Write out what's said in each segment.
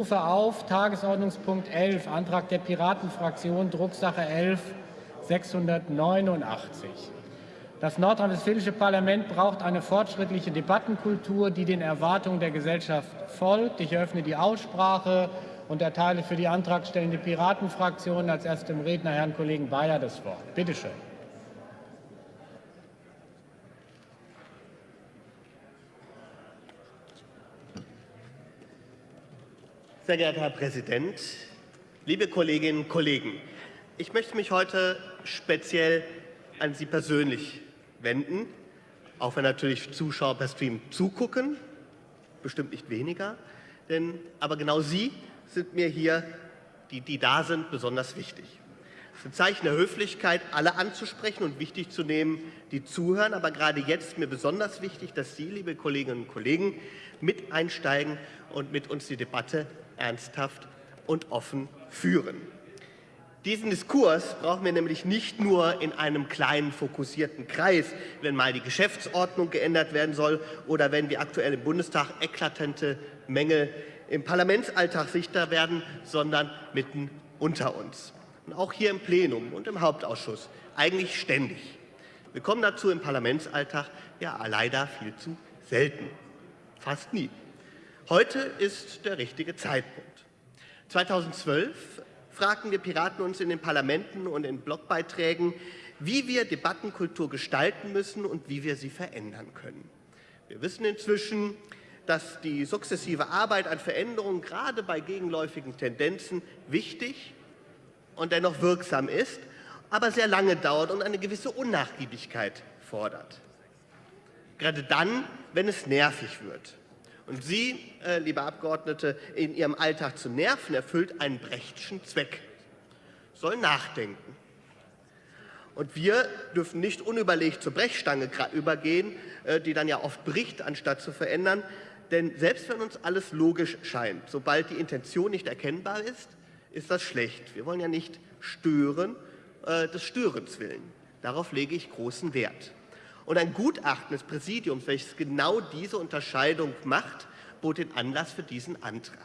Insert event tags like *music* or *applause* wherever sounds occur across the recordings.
rufe auf Tagesordnungspunkt 11, Antrag der Piratenfraktion, Drucksache 11 689. Das nordrhein-westfälische Parlament braucht eine fortschrittliche Debattenkultur, die den Erwartungen der Gesellschaft folgt. Ich eröffne die Aussprache und erteile für die antragstellende Piratenfraktion als erstem Redner Herrn Kollegen Bayer das Wort. Bitte schön. Sehr geehrter Herr Präsident, liebe Kolleginnen und Kollegen! Ich möchte mich heute speziell an Sie persönlich wenden, auch wenn natürlich Zuschauer per Stream zugucken, bestimmt nicht weniger, denn aber genau Sie sind mir hier, die, die da sind, besonders wichtig. Es ist ein Zeichen der Höflichkeit, alle anzusprechen und wichtig zu nehmen, die zuhören. Aber gerade jetzt ist mir besonders wichtig, dass Sie, liebe Kolleginnen und Kollegen, mit einsteigen und mit uns die Debatte ernsthaft und offen führen. Diesen Diskurs brauchen wir nämlich nicht nur in einem kleinen, fokussierten Kreis, wenn mal die Geschäftsordnung geändert werden soll oder wenn wie aktuell im Bundestag eklatante Mängel im Parlamentsalltag sichtbar werden, sondern mitten unter uns. Und auch hier im Plenum und im Hauptausschuss eigentlich ständig. Wir kommen dazu im Parlamentsalltag ja leider viel zu selten, fast nie. Heute ist der richtige Zeitpunkt. 2012 fragten wir Piraten uns in den Parlamenten und in Blogbeiträgen, wie wir Debattenkultur gestalten müssen und wie wir sie verändern können. Wir wissen inzwischen, dass die sukzessive Arbeit an Veränderungen gerade bei gegenläufigen Tendenzen wichtig und dennoch wirksam ist, aber sehr lange dauert und eine gewisse Unnachgiebigkeit fordert. Gerade dann, wenn es nervig wird. Und Sie, äh, liebe Abgeordnete, in Ihrem Alltag zu nerven, erfüllt einen Brechtschen Zweck. Sollen nachdenken. Und wir dürfen nicht unüberlegt zur Brechstange übergehen, äh, die dann ja oft bricht, anstatt zu verändern. Denn selbst wenn uns alles logisch scheint, sobald die Intention nicht erkennbar ist, ist das schlecht. Wir wollen ja nicht stören, äh, des Störens willen. Darauf lege ich großen Wert. Und ein Gutachten des Präsidiums, welches genau diese Unterscheidung macht, bot den Anlass für diesen Antrag.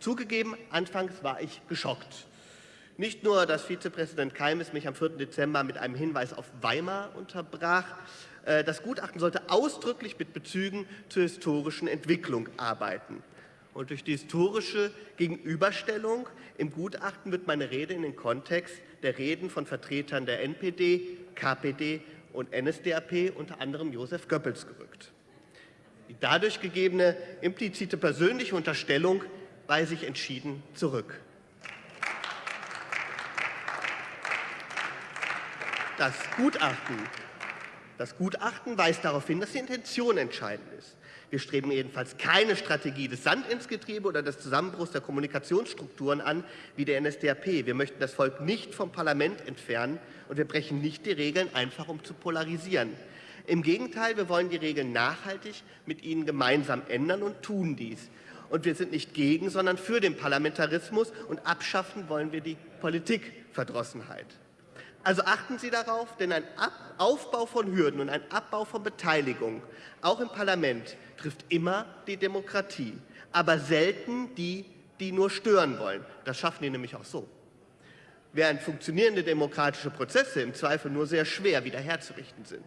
Zugegeben, anfangs war ich geschockt. Nicht nur, dass Vizepräsident Keimes mich am 4. Dezember mit einem Hinweis auf Weimar unterbrach, äh, das Gutachten sollte ausdrücklich mit Bezügen zur historischen Entwicklung arbeiten. Und durch die historische Gegenüberstellung im Gutachten wird meine Rede in den Kontext der Reden von Vertretern der NPD, KPD und NSDAP, unter anderem Josef Goebbels, gerückt. Die dadurch gegebene implizite persönliche Unterstellung weise ich entschieden zurück. Das Gutachten, das Gutachten weist darauf hin, dass die Intention entscheidend ist. Wir streben jedenfalls keine Strategie des Sand ins Getriebe oder des Zusammenbruchs der Kommunikationsstrukturen an, wie der NSDAP. Wir möchten das Volk nicht vom Parlament entfernen und wir brechen nicht die Regeln, einfach um zu polarisieren. Im Gegenteil, wir wollen die Regeln nachhaltig mit Ihnen gemeinsam ändern und tun dies. Und wir sind nicht gegen, sondern für den Parlamentarismus und abschaffen wollen wir die Politikverdrossenheit. Also achten Sie darauf, denn ein Ab Aufbau von Hürden und ein Abbau von Beteiligung, auch im Parlament, trifft immer die Demokratie, aber selten die, die nur stören wollen. Das schaffen die nämlich auch so. Während funktionierende demokratische Prozesse im Zweifel nur sehr schwer wiederherzurichten sind.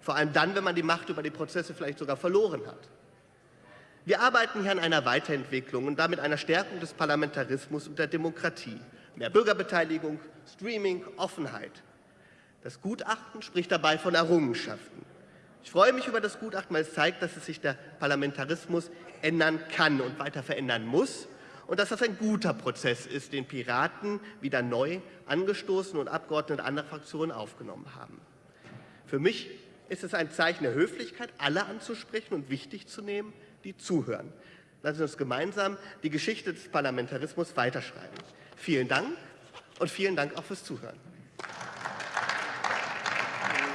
Vor allem dann, wenn man die Macht über die Prozesse vielleicht sogar verloren hat. Wir arbeiten hier an einer Weiterentwicklung und damit einer Stärkung des Parlamentarismus und der Demokratie mehr Bürgerbeteiligung, Streaming, Offenheit. Das Gutachten spricht dabei von Errungenschaften. Ich freue mich über das Gutachten, weil es zeigt, dass es sich der Parlamentarismus ändern kann und weiter verändern muss und dass das ein guter Prozess ist, den Piraten wieder neu angestoßen und Abgeordnete anderer Fraktionen aufgenommen haben. Für mich ist es ein Zeichen der Höflichkeit, alle anzusprechen und wichtig zu nehmen, die zuhören. Lassen Sie uns gemeinsam die Geschichte des Parlamentarismus weiterschreiben. Vielen Dank und vielen Dank auch fürs Zuhören.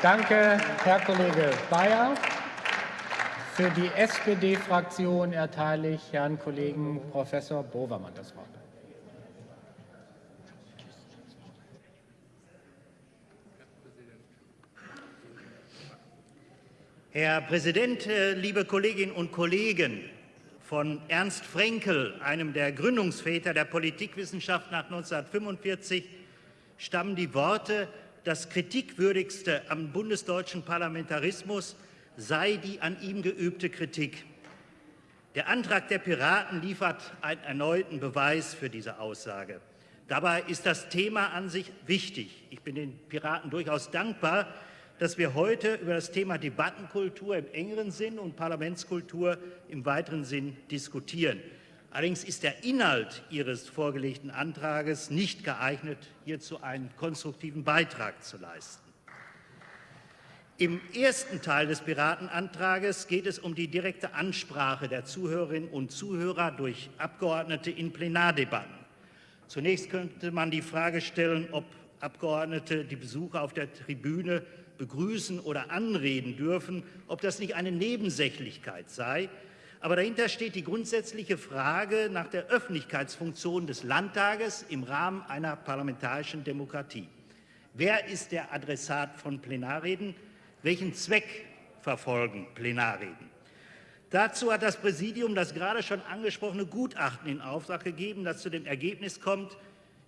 Danke, Herr Kollege Bayer. Für die SPD-Fraktion erteile ich Herrn Kollegen Professor Bovermann das Wort. Herr Präsident, äh, liebe Kolleginnen und Kollegen! Von Ernst Frenkel, einem der Gründungsväter der Politikwissenschaft nach 1945, stammen die Worte, das Kritikwürdigste am bundesdeutschen Parlamentarismus sei die an ihm geübte Kritik. Der Antrag der Piraten liefert einen erneuten Beweis für diese Aussage. Dabei ist das Thema an sich wichtig. Ich bin den Piraten durchaus dankbar, dass wir heute über das Thema Debattenkultur im engeren Sinn und Parlamentskultur im weiteren Sinn diskutieren. Allerdings ist der Inhalt Ihres vorgelegten Antrages nicht geeignet, hierzu einen konstruktiven Beitrag zu leisten. Im ersten Teil des Piratenantrages geht es um die direkte Ansprache der Zuhörerinnen und Zuhörer durch Abgeordnete in Plenardebatten. Zunächst könnte man die Frage stellen, ob Abgeordnete die Besucher auf der Tribüne begrüßen oder anreden dürfen, ob das nicht eine Nebensächlichkeit sei. Aber dahinter steht die grundsätzliche Frage nach der Öffentlichkeitsfunktion des Landtages im Rahmen einer parlamentarischen Demokratie. Wer ist der Adressat von Plenarreden? Welchen Zweck verfolgen Plenarreden? Dazu hat das Präsidium das gerade schon angesprochene Gutachten in Auftrag gegeben, das zu dem Ergebnis kommt,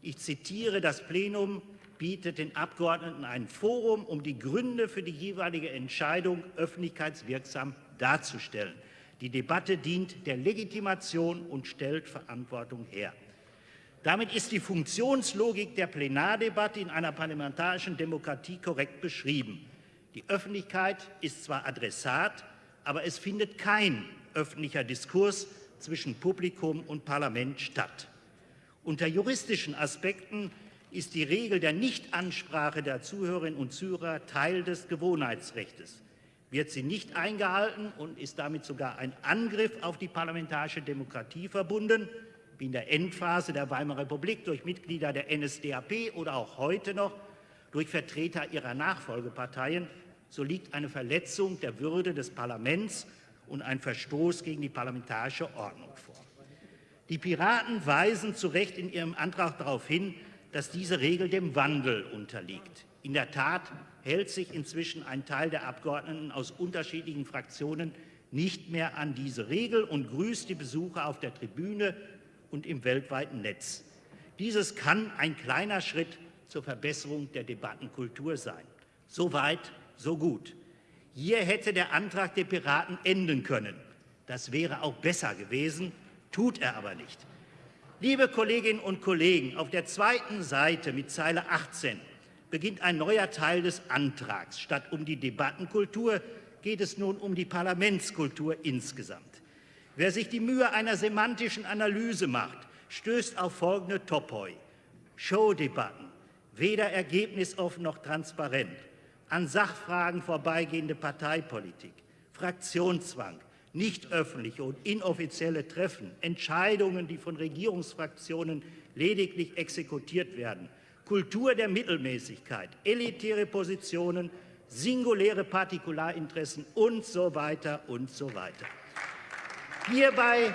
ich zitiere, das Plenum bietet den Abgeordneten ein Forum, um die Gründe für die jeweilige Entscheidung öffentlichkeitswirksam darzustellen. Die Debatte dient der Legitimation und stellt Verantwortung her. Damit ist die Funktionslogik der Plenardebatte in einer parlamentarischen Demokratie korrekt beschrieben. Die Öffentlichkeit ist zwar Adressat, aber es findet kein öffentlicher Diskurs zwischen Publikum und Parlament statt. Unter juristischen Aspekten ist die Regel der Nichtansprache der Zuhörerinnen und Zuhörer Teil des Gewohnheitsrechts. Wird sie nicht eingehalten und ist damit sogar ein Angriff auf die parlamentarische Demokratie verbunden, wie in der Endphase der Weimarer Republik durch Mitglieder der NSDAP oder auch heute noch durch Vertreter ihrer Nachfolgeparteien, so liegt eine Verletzung der Würde des Parlaments und ein Verstoß gegen die parlamentarische Ordnung vor. Die Piraten weisen zu Recht in ihrem Antrag darauf hin, dass diese Regel dem Wandel unterliegt. In der Tat hält sich inzwischen ein Teil der Abgeordneten aus unterschiedlichen Fraktionen nicht mehr an diese Regel und grüßt die Besucher auf der Tribüne und im weltweiten Netz. Dieses kann ein kleiner Schritt zur Verbesserung der Debattenkultur sein. Soweit so gut. Hier hätte der Antrag der Piraten enden können. Das wäre auch besser gewesen, tut er aber nicht. Liebe Kolleginnen und Kollegen, auf der zweiten Seite mit Zeile 18 beginnt ein neuer Teil des Antrags. Statt um die Debattenkultur geht es nun um die Parlamentskultur insgesamt. Wer sich die Mühe einer semantischen Analyse macht, stößt auf folgende Topoi. Showdebatten, weder ergebnisoffen noch transparent, an Sachfragen vorbeigehende Parteipolitik, Fraktionszwang, nicht öffentliche und inoffizielle Treffen, Entscheidungen, die von Regierungsfraktionen lediglich exekutiert werden, Kultur der Mittelmäßigkeit, elitäre Positionen, singuläre Partikularinteressen und so weiter und so weiter. Hierbei,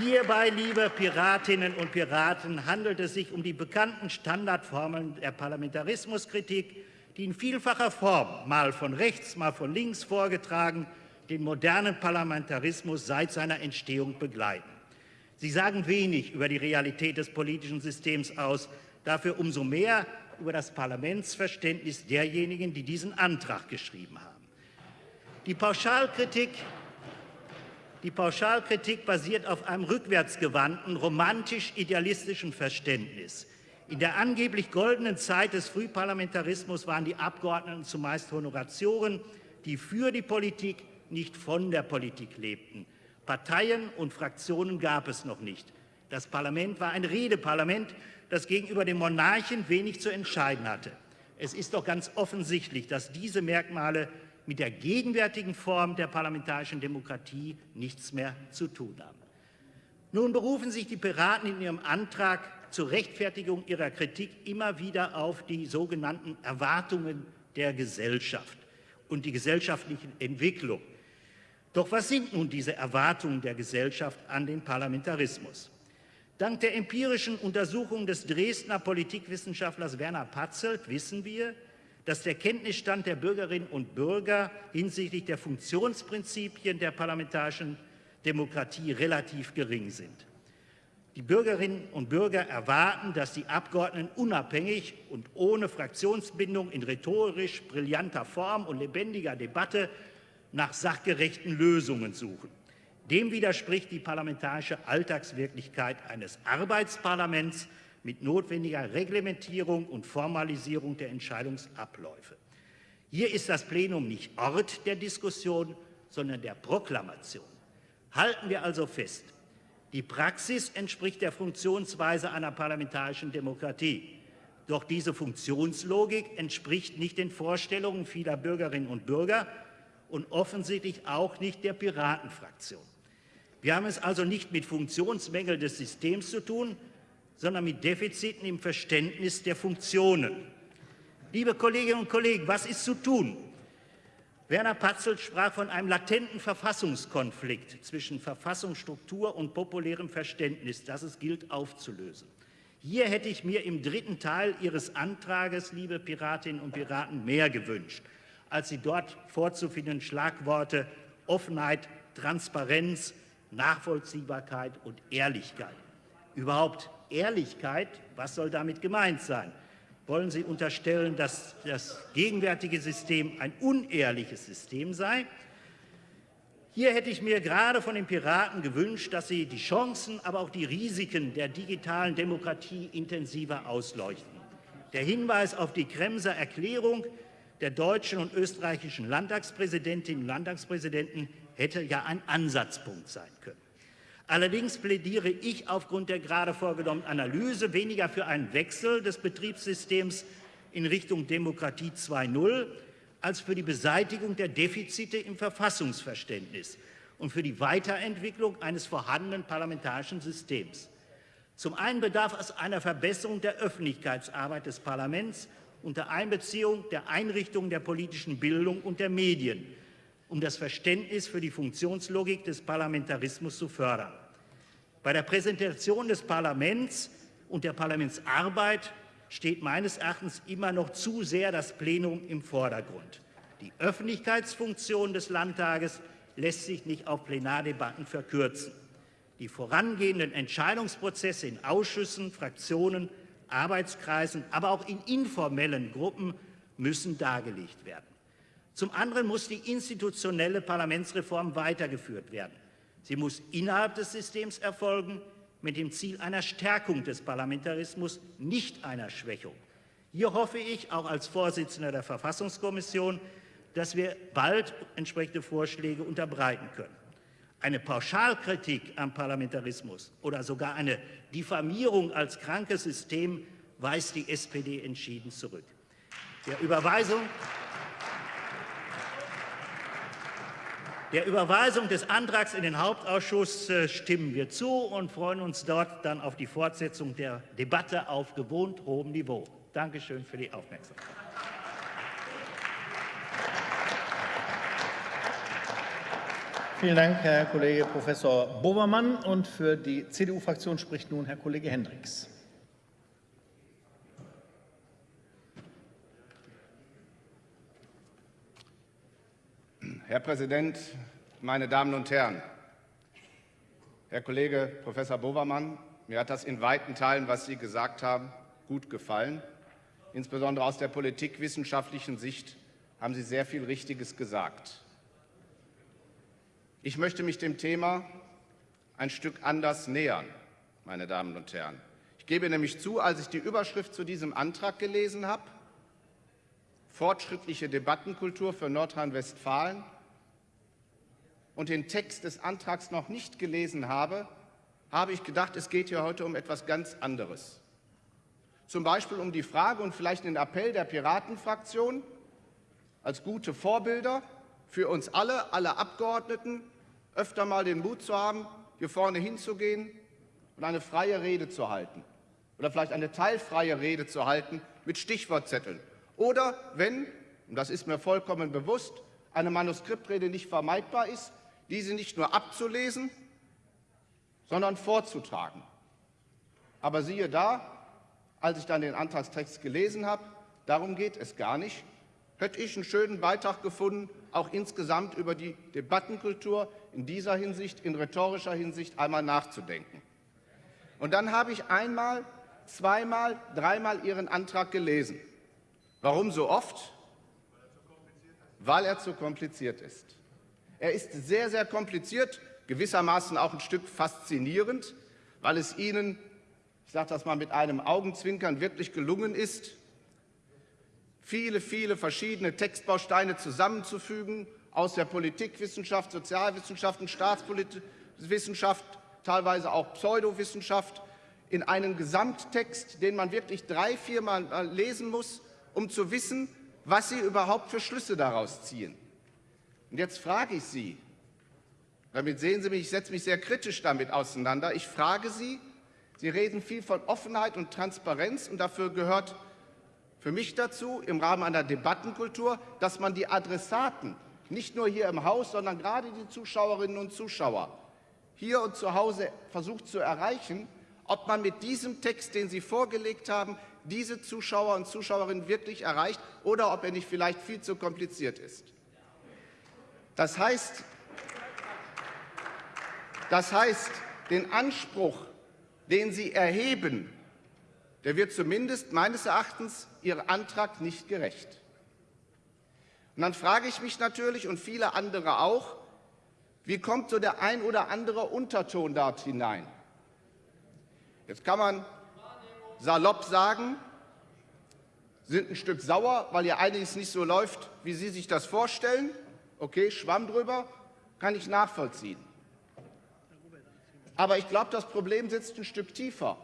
hierbei, liebe Piratinnen und Piraten, handelt es sich um die bekannten Standardformeln der Parlamentarismuskritik, die in vielfacher Form, mal von rechts, mal von links vorgetragen, den modernen Parlamentarismus seit seiner Entstehung begleiten. Sie sagen wenig über die Realität des politischen Systems aus, dafür umso mehr über das Parlamentsverständnis derjenigen, die diesen Antrag geschrieben haben. Die Pauschalkritik, die Pauschalkritik basiert auf einem rückwärtsgewandten, romantisch-idealistischen Verständnis. In der angeblich goldenen Zeit des Frühparlamentarismus waren die Abgeordneten zumeist Honoratioren, die für die Politik, nicht von der Politik lebten. Parteien und Fraktionen gab es noch nicht. Das Parlament war ein Redeparlament, das gegenüber dem Monarchen wenig zu entscheiden hatte. Es ist doch ganz offensichtlich, dass diese Merkmale mit der gegenwärtigen Form der parlamentarischen Demokratie nichts mehr zu tun haben. Nun berufen sich die Piraten in ihrem Antrag zur Rechtfertigung ihrer Kritik immer wieder auf die sogenannten Erwartungen der Gesellschaft und die gesellschaftlichen Entwicklung. Doch was sind nun diese Erwartungen der Gesellschaft an den Parlamentarismus? Dank der empirischen Untersuchung des Dresdner Politikwissenschaftlers Werner Patzelt wissen wir, dass der Kenntnisstand der Bürgerinnen und Bürger hinsichtlich der Funktionsprinzipien der parlamentarischen Demokratie relativ gering sind. Die Bürgerinnen und Bürger erwarten, dass die Abgeordneten unabhängig und ohne Fraktionsbindung in rhetorisch brillanter Form und lebendiger Debatte nach sachgerechten Lösungen suchen. Dem widerspricht die parlamentarische Alltagswirklichkeit eines Arbeitsparlaments mit notwendiger Reglementierung und Formalisierung der Entscheidungsabläufe. Hier ist das Plenum nicht Ort der Diskussion, sondern der Proklamation. Halten wir also fest, die Praxis entspricht der Funktionsweise einer parlamentarischen Demokratie. Doch diese Funktionslogik entspricht nicht den Vorstellungen vieler Bürgerinnen und Bürger und offensichtlich auch nicht der Piratenfraktion. Wir haben es also nicht mit Funktionsmängeln des Systems zu tun, sondern mit Defiziten im Verständnis der Funktionen. Liebe Kolleginnen und Kollegen, was ist zu tun? Werner Patzel sprach von einem latenten Verfassungskonflikt zwischen Verfassungsstruktur und populärem Verständnis, das es gilt aufzulösen. Hier hätte ich mir im dritten Teil Ihres Antrages, liebe Piratinnen und Piraten, mehr gewünscht, als die dort vorzufindenden Schlagworte Offenheit, Transparenz, Nachvollziehbarkeit und Ehrlichkeit. Überhaupt Ehrlichkeit, was soll damit gemeint sein? wollen Sie unterstellen, dass das gegenwärtige System ein unehrliches System sei. Hier hätte ich mir gerade von den Piraten gewünscht, dass sie die Chancen, aber auch die Risiken der digitalen Demokratie intensiver ausleuchten. Der Hinweis auf die Kremser Erklärung der deutschen und österreichischen Landtagspräsidentinnen und Landtagspräsidenten hätte ja ein Ansatzpunkt sein können. Allerdings plädiere ich aufgrund der gerade vorgenommenen Analyse weniger für einen Wechsel des Betriebssystems in Richtung Demokratie 2.0 als für die Beseitigung der Defizite im Verfassungsverständnis und für die Weiterentwicklung eines vorhandenen parlamentarischen Systems. Zum einen bedarf es einer Verbesserung der Öffentlichkeitsarbeit des Parlaments unter Einbeziehung der Einrichtungen der politischen Bildung und der Medien um das Verständnis für die Funktionslogik des Parlamentarismus zu fördern. Bei der Präsentation des Parlaments und der Parlamentsarbeit steht meines Erachtens immer noch zu sehr das Plenum im Vordergrund. Die Öffentlichkeitsfunktion des Landtages lässt sich nicht auf Plenardebatten verkürzen. Die vorangehenden Entscheidungsprozesse in Ausschüssen, Fraktionen, Arbeitskreisen, aber auch in informellen Gruppen müssen dargelegt werden. Zum anderen muss die institutionelle Parlamentsreform weitergeführt werden. Sie muss innerhalb des Systems erfolgen, mit dem Ziel einer Stärkung des Parlamentarismus, nicht einer Schwächung. Hier hoffe ich, auch als Vorsitzender der Verfassungskommission, dass wir bald entsprechende Vorschläge unterbreiten können. Eine Pauschalkritik am Parlamentarismus oder sogar eine Diffamierung als krankes System weist die SPD entschieden zurück. Der Überweisung Der Überweisung des Antrags in den Hauptausschuss äh, stimmen wir zu und freuen uns dort dann auf die Fortsetzung der Debatte auf gewohnt hohem Niveau. Danke schön für die Aufmerksamkeit. Vielen Dank, Herr Kollege Professor Bobermann. Und für die CDU-Fraktion spricht nun Herr Kollege Hendricks. Herr Präsident, meine Damen und Herren! Herr Kollege Professor Bovermann, mir hat das in weiten Teilen, was Sie gesagt haben, gut gefallen. Insbesondere aus der politikwissenschaftlichen Sicht haben Sie sehr viel Richtiges gesagt. Ich möchte mich dem Thema ein Stück anders nähern, meine Damen und Herren. Ich gebe nämlich zu, als ich die Überschrift zu diesem Antrag gelesen habe, fortschrittliche Debattenkultur für Nordrhein-Westfalen, und den Text des Antrags noch nicht gelesen habe, habe ich gedacht, es geht hier heute um etwas ganz anderes. Zum Beispiel um die Frage und vielleicht den Appell der Piratenfraktion als gute Vorbilder für uns alle, alle Abgeordneten, öfter mal den Mut zu haben, hier vorne hinzugehen und eine freie Rede zu halten oder vielleicht eine teilfreie Rede zu halten mit Stichwortzetteln. Oder wenn, und das ist mir vollkommen bewusst, eine Manuskriptrede nicht vermeidbar ist, diese nicht nur abzulesen, sondern vorzutragen. Aber siehe da, als ich dann den Antragstext gelesen habe, darum geht es gar nicht, hätte ich einen schönen Beitrag gefunden, auch insgesamt über die Debattenkultur in dieser Hinsicht, in rhetorischer Hinsicht einmal nachzudenken. Und dann habe ich einmal, zweimal, dreimal Ihren Antrag gelesen. Warum so oft? Weil er zu kompliziert ist. Er ist sehr, sehr kompliziert, gewissermaßen auch ein Stück faszinierend, weil es Ihnen, ich sage das mal mit einem Augenzwinkern, wirklich gelungen ist, viele, viele verschiedene Textbausteine zusammenzufügen aus der Politikwissenschaft, Sozialwissenschaften, Staatswissenschaft, teilweise auch Pseudowissenschaft, in einen Gesamttext, den man wirklich drei, viermal lesen muss, um zu wissen, was Sie überhaupt für Schlüsse daraus ziehen. Und jetzt frage ich Sie, damit sehen Sie mich, ich setze mich sehr kritisch damit auseinander, ich frage Sie, Sie reden viel von Offenheit und Transparenz und dafür gehört für mich dazu im Rahmen einer Debattenkultur, dass man die Adressaten nicht nur hier im Haus, sondern gerade die Zuschauerinnen und Zuschauer hier und zu Hause versucht zu erreichen, ob man mit diesem Text, den Sie vorgelegt haben, diese Zuschauer und Zuschauerinnen wirklich erreicht oder ob er nicht vielleicht viel zu kompliziert ist. Das heißt, das heißt den Anspruch, den Sie erheben, der wird zumindest meines Erachtens Ihrem Antrag nicht gerecht. Und dann frage ich mich natürlich und viele andere auch, wie kommt so der ein oder andere Unterton dort hinein? Jetzt kann man salopp sagen, sind ein Stück sauer, weil ja einiges nicht so läuft, wie Sie sich das vorstellen. Okay, Schwamm drüber, kann ich nachvollziehen. Aber ich glaube, das Problem sitzt ein Stück tiefer.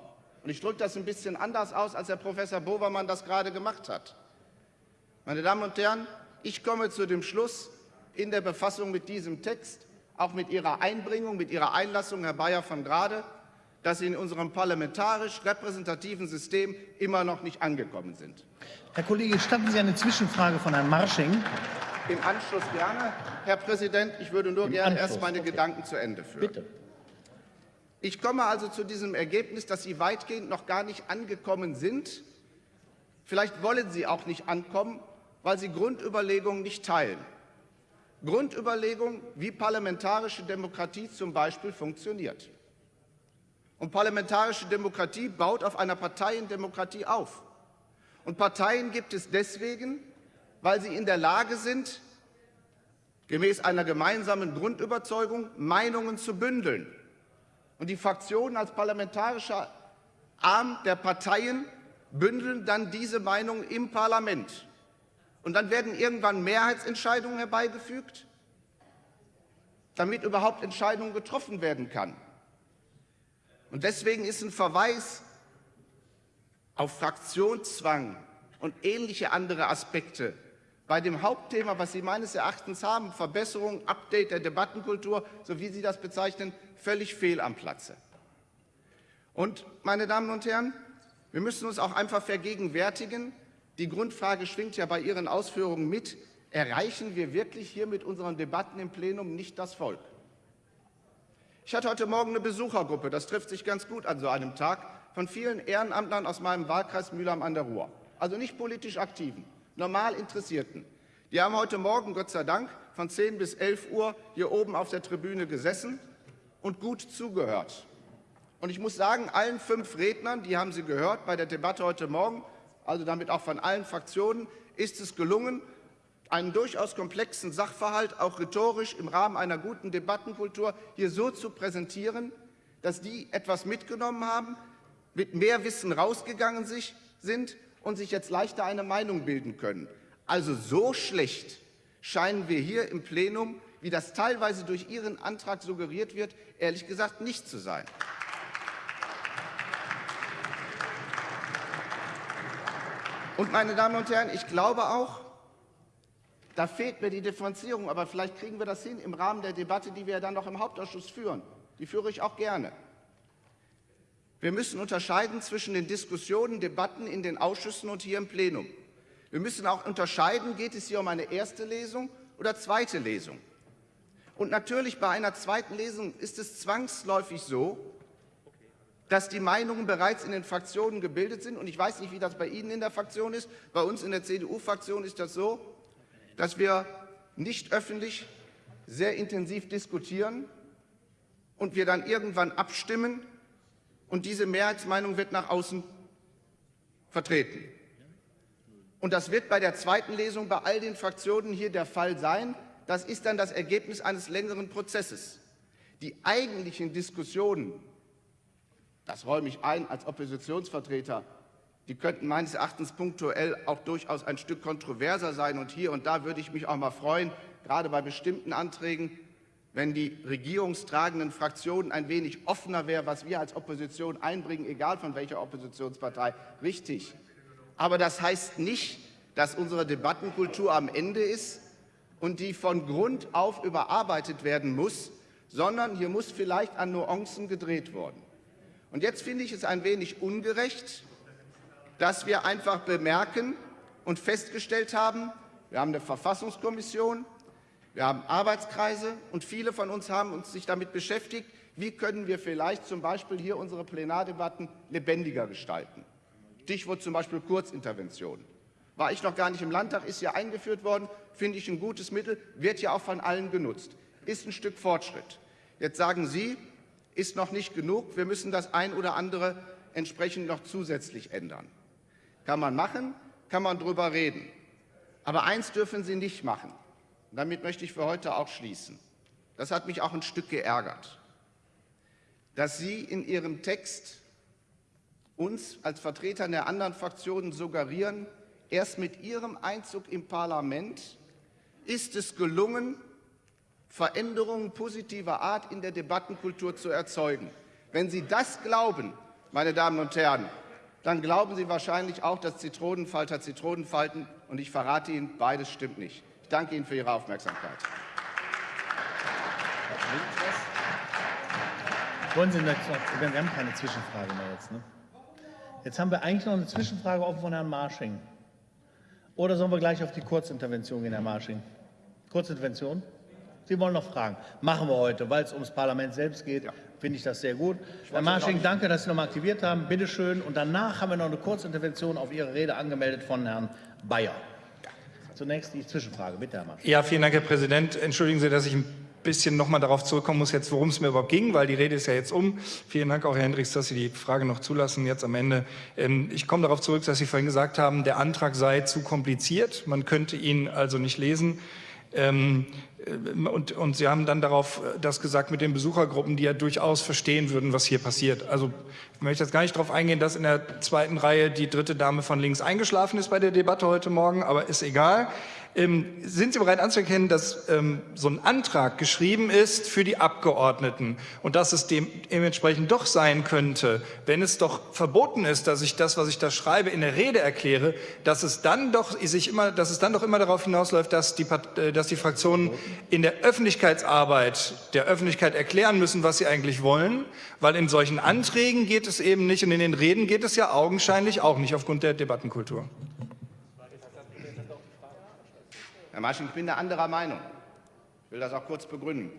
Und ich drücke das ein bisschen anders aus, als Herr Professor Bovermann das gerade gemacht hat. Meine Damen und Herren, ich komme zu dem Schluss in der Befassung mit diesem Text, auch mit Ihrer Einbringung, mit Ihrer Einlassung, Herr Bayer von Grade, dass Sie in unserem parlamentarisch repräsentativen System immer noch nicht angekommen sind. Herr Kollege, statten Sie eine Zwischenfrage von Herrn Marsching? Im Anschluss gerne. Herr Präsident, ich würde nur Im gerne Anschluss, erst meine okay. Gedanken zu Ende führen. Bitte. Ich komme also zu diesem Ergebnis, dass Sie weitgehend noch gar nicht angekommen sind. Vielleicht wollen Sie auch nicht ankommen, weil Sie Grundüberlegungen nicht teilen. Grundüberlegungen, wie parlamentarische Demokratie zum Beispiel funktioniert. Und parlamentarische Demokratie baut auf einer Parteiendemokratie auf. Und Parteien gibt es deswegen, weil sie in der Lage sind, gemäß einer gemeinsamen Grundüberzeugung Meinungen zu bündeln. Und die Fraktionen als parlamentarischer Arm der Parteien bündeln dann diese Meinungen im Parlament. Und dann werden irgendwann Mehrheitsentscheidungen herbeigefügt, damit überhaupt Entscheidungen getroffen werden kann. Und deswegen ist ein Verweis auf Fraktionszwang und ähnliche andere Aspekte bei dem Hauptthema, was Sie meines Erachtens haben, Verbesserung, Update der Debattenkultur, so wie Sie das bezeichnen, völlig fehl am Platze. Und, meine Damen und Herren, wir müssen uns auch einfach vergegenwärtigen, die Grundfrage schwingt ja bei Ihren Ausführungen mit, erreichen wir wirklich hier mit unseren Debatten im Plenum nicht das Volk? Ich hatte heute Morgen eine Besuchergruppe, das trifft sich ganz gut an so einem Tag, von vielen Ehrenamtlern aus meinem Wahlkreis Mülheim an der Ruhr. Also nicht politisch Aktiven, normal Interessierten. Die haben heute Morgen, Gott sei Dank, von 10 bis 11 Uhr hier oben auf der Tribüne gesessen und gut zugehört. Und ich muss sagen, allen fünf Rednern, die haben Sie gehört bei der Debatte heute Morgen, also damit auch von allen Fraktionen, ist es gelungen, einen durchaus komplexen Sachverhalt auch rhetorisch im Rahmen einer guten Debattenkultur hier so zu präsentieren, dass die etwas mitgenommen haben, mit mehr Wissen rausgegangen sind und sich jetzt leichter eine Meinung bilden können. Also so schlecht scheinen wir hier im Plenum, wie das teilweise durch Ihren Antrag suggeriert wird, ehrlich gesagt nicht zu sein. Und meine Damen und Herren, ich glaube auch, da fehlt mir die Differenzierung, aber vielleicht kriegen wir das hin im Rahmen der Debatte, die wir dann noch im Hauptausschuss führen. Die führe ich auch gerne. Wir müssen unterscheiden zwischen den Diskussionen, Debatten in den Ausschüssen und hier im Plenum. Wir müssen auch unterscheiden, geht es hier um eine erste Lesung oder zweite Lesung. Und natürlich bei einer zweiten Lesung ist es zwangsläufig so, dass die Meinungen bereits in den Fraktionen gebildet sind. Und ich weiß nicht, wie das bei Ihnen in der Fraktion ist. Bei uns in der CDU-Fraktion ist das so, dass wir nicht öffentlich, sehr intensiv diskutieren und wir dann irgendwann abstimmen und diese Mehrheitsmeinung wird nach außen vertreten. Und das wird bei der zweiten Lesung bei all den Fraktionen hier der Fall sein. Das ist dann das Ergebnis eines längeren Prozesses. Die eigentlichen Diskussionen, das räume ich ein als Oppositionsvertreter, die könnten meines Erachtens punktuell auch durchaus ein Stück kontroverser sein. Und hier und da würde ich mich auch mal freuen, gerade bei bestimmten Anträgen, wenn die regierungstragenden Fraktionen ein wenig offener wären, was wir als Opposition einbringen, egal von welcher Oppositionspartei, richtig. Aber das heißt nicht, dass unsere Debattenkultur am Ende ist und die von Grund auf überarbeitet werden muss, sondern hier muss vielleicht an Nuancen gedreht worden. Und jetzt finde ich es ein wenig ungerecht, dass wir einfach bemerken und festgestellt haben, wir haben eine Verfassungskommission, wir haben Arbeitskreise und viele von uns haben uns sich damit beschäftigt, wie können wir vielleicht zum Beispiel hier unsere Plenardebatten lebendiger gestalten. Stichwort zum Beispiel Kurzintervention. War ich noch gar nicht im Landtag, ist ja eingeführt worden, finde ich ein gutes Mittel, wird ja auch von allen genutzt. Ist ein Stück Fortschritt. Jetzt sagen Sie, ist noch nicht genug, wir müssen das ein oder andere entsprechend noch zusätzlich ändern. Kann man machen, kann man drüber reden. Aber eins dürfen Sie nicht machen. Damit möchte ich für heute auch schließen. Das hat mich auch ein Stück geärgert, dass Sie in Ihrem Text uns als Vertreter der anderen Fraktionen suggerieren, erst mit Ihrem Einzug im Parlament ist es gelungen, Veränderungen positiver Art in der Debattenkultur zu erzeugen. Wenn Sie das glauben, meine Damen und Herren, dann glauben Sie wahrscheinlich auch, dass Zitronenfalter Zitronen falten. Und ich verrate Ihnen, beides stimmt nicht danke Ihnen für Ihre Aufmerksamkeit. Wollen Sie wir haben keine Zwischenfrage mehr jetzt. Ne? Jetzt haben wir eigentlich noch eine Zwischenfrage offen von Herrn Marsching. Oder sollen wir gleich auf die Kurzintervention gehen, Herr Marsching? Kurzintervention? Sie wollen noch fragen. Machen wir heute, weil es ums Parlament selbst geht. Ja. Finde ich das sehr gut. Herr Marsching, danke, dass Sie noch mal aktiviert haben. Bitte schön. Und danach haben wir noch eine Kurzintervention auf Ihre Rede angemeldet von Herrn Bayer. Zunächst die Zwischenfrage. Bitte, Herr Marx. Ja, vielen Dank, Herr Präsident. Entschuldigen Sie, dass ich ein bisschen noch mal darauf zurückkommen muss, jetzt, worum es mir überhaupt ging, weil die Rede ist ja jetzt um. Vielen Dank auch, Herr Hendricks, dass Sie die Frage noch zulassen, jetzt am Ende. Ähm, ich komme darauf zurück, dass Sie vorhin gesagt haben, der Antrag sei zu kompliziert. Man könnte ihn also nicht lesen. Ähm, äh, und, und, Sie haben dann darauf äh, das gesagt mit den Besuchergruppen, die ja durchaus verstehen würden, was hier passiert. Also ich möchte jetzt gar nicht darauf eingehen, dass in der zweiten Reihe die dritte Dame von links eingeschlafen ist bei der Debatte heute Morgen, aber ist egal. Ähm, sind Sie bereit anzuerkennen, dass ähm, so ein Antrag geschrieben ist für die Abgeordneten und dass es dementsprechend doch sein könnte, wenn es doch verboten ist, dass ich das, was ich da schreibe, in der Rede erkläre, dass es dann doch sich immer, dass es dann doch immer darauf hinausläuft, dass die, äh, dass die Fraktionen in der Öffentlichkeitsarbeit der Öffentlichkeit erklären müssen, was sie eigentlich wollen, weil in solchen Anträgen geht es eben nicht und in den Reden geht es ja augenscheinlich auch nicht aufgrund der Debattenkultur. Herr Masching, ich bin der anderer Meinung. Ich will das auch kurz begründen.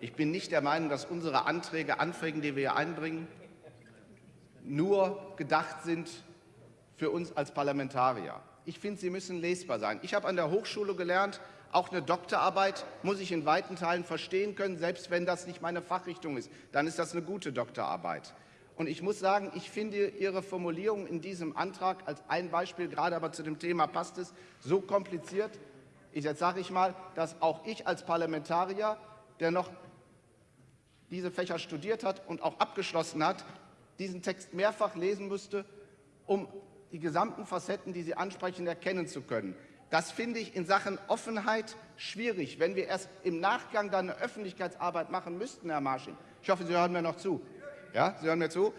Ich bin nicht der Meinung, dass unsere Anträge, Anträge, die wir hier einbringen, nur gedacht sind für uns als Parlamentarier. Ich finde, sie müssen lesbar sein. Ich habe an der Hochschule gelernt, auch eine Doktorarbeit muss ich in weiten Teilen verstehen können, selbst wenn das nicht meine Fachrichtung ist. Dann ist das eine gute Doktorarbeit. Und ich muss sagen, ich finde Ihre Formulierung in diesem Antrag als ein Beispiel, gerade aber zu dem Thema passt es, so kompliziert, ich, jetzt sage ich mal, dass auch ich als Parlamentarier, der noch diese Fächer studiert hat und auch abgeschlossen hat, diesen Text mehrfach lesen müsste, um die gesamten Facetten, die Sie ansprechen, erkennen zu können. Das finde ich in Sachen Offenheit schwierig, wenn wir erst im Nachgang dann eine Öffentlichkeitsarbeit machen müssten, Herr Marsching. Ich hoffe, Sie hören mir noch zu. Ja, Sie hören mir zu.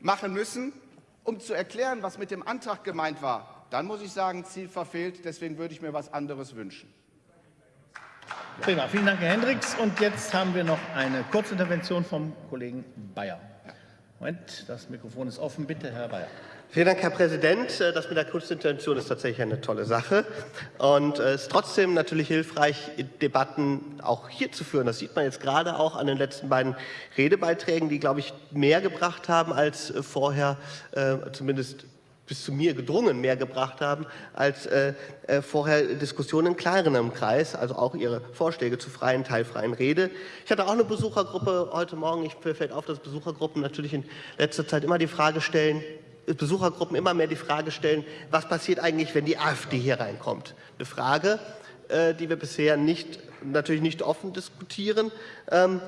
Machen müssen, um zu erklären, was mit dem Antrag gemeint war dann muss ich sagen, Ziel verfehlt. Deswegen würde ich mir was anderes wünschen. Prima, vielen Dank, Herr Hendricks. Und jetzt haben wir noch eine Kurzintervention vom Kollegen Bayer. Moment, das Mikrofon ist offen. Bitte, Herr Bayer. Vielen Dank, Herr Präsident. Äh, das mit der Kurzintervention ist tatsächlich eine tolle Sache. Und es ist trotzdem natürlich hilfreich, Debatten auch hier zu führen. Das sieht man jetzt gerade auch an den letzten beiden Redebeiträgen, die, glaube ich, mehr gebracht haben als äh, vorher, äh, zumindest bis zu mir gedrungen mehr gebracht haben als äh, äh, vorher Diskussionen in kleinerem Kreis, also auch Ihre Vorschläge zur freien, teilfreien Rede. Ich hatte auch eine Besuchergruppe heute Morgen. Ich fällt auf, dass Besuchergruppen natürlich in letzter Zeit immer die Frage stellen, Besuchergruppen immer mehr die Frage stellen, was passiert eigentlich, wenn die AfD hier reinkommt? Eine Frage, äh, die wir bisher nicht, natürlich nicht offen diskutieren. Ähm,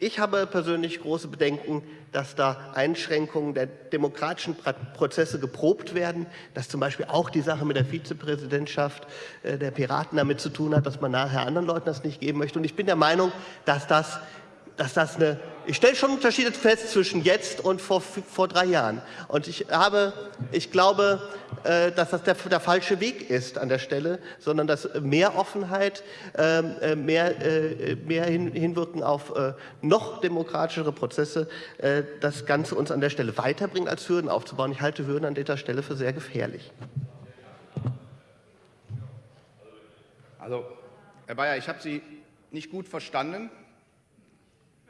ich habe persönlich große Bedenken, dass da Einschränkungen der demokratischen Prozesse geprobt werden, dass zum Beispiel auch die Sache mit der Vizepräsidentschaft äh, der Piraten damit zu tun hat, dass man nachher anderen Leuten das nicht geben möchte. Und ich bin der Meinung, dass das dass das eine, ich stelle schon Unterschiede fest zwischen jetzt und vor, vor drei Jahren. Und ich habe, ich glaube, äh, dass das der, der falsche Weg ist an der Stelle, sondern dass mehr Offenheit, ähm, äh, mehr, äh, mehr hin, Hinwirken auf äh, noch demokratischere Prozesse äh, das Ganze uns an der Stelle weiterbringt, als Hürden aufzubauen. Ich halte Hürden an dieser Stelle für sehr gefährlich. Also, Herr Bayer, ich habe Sie nicht gut verstanden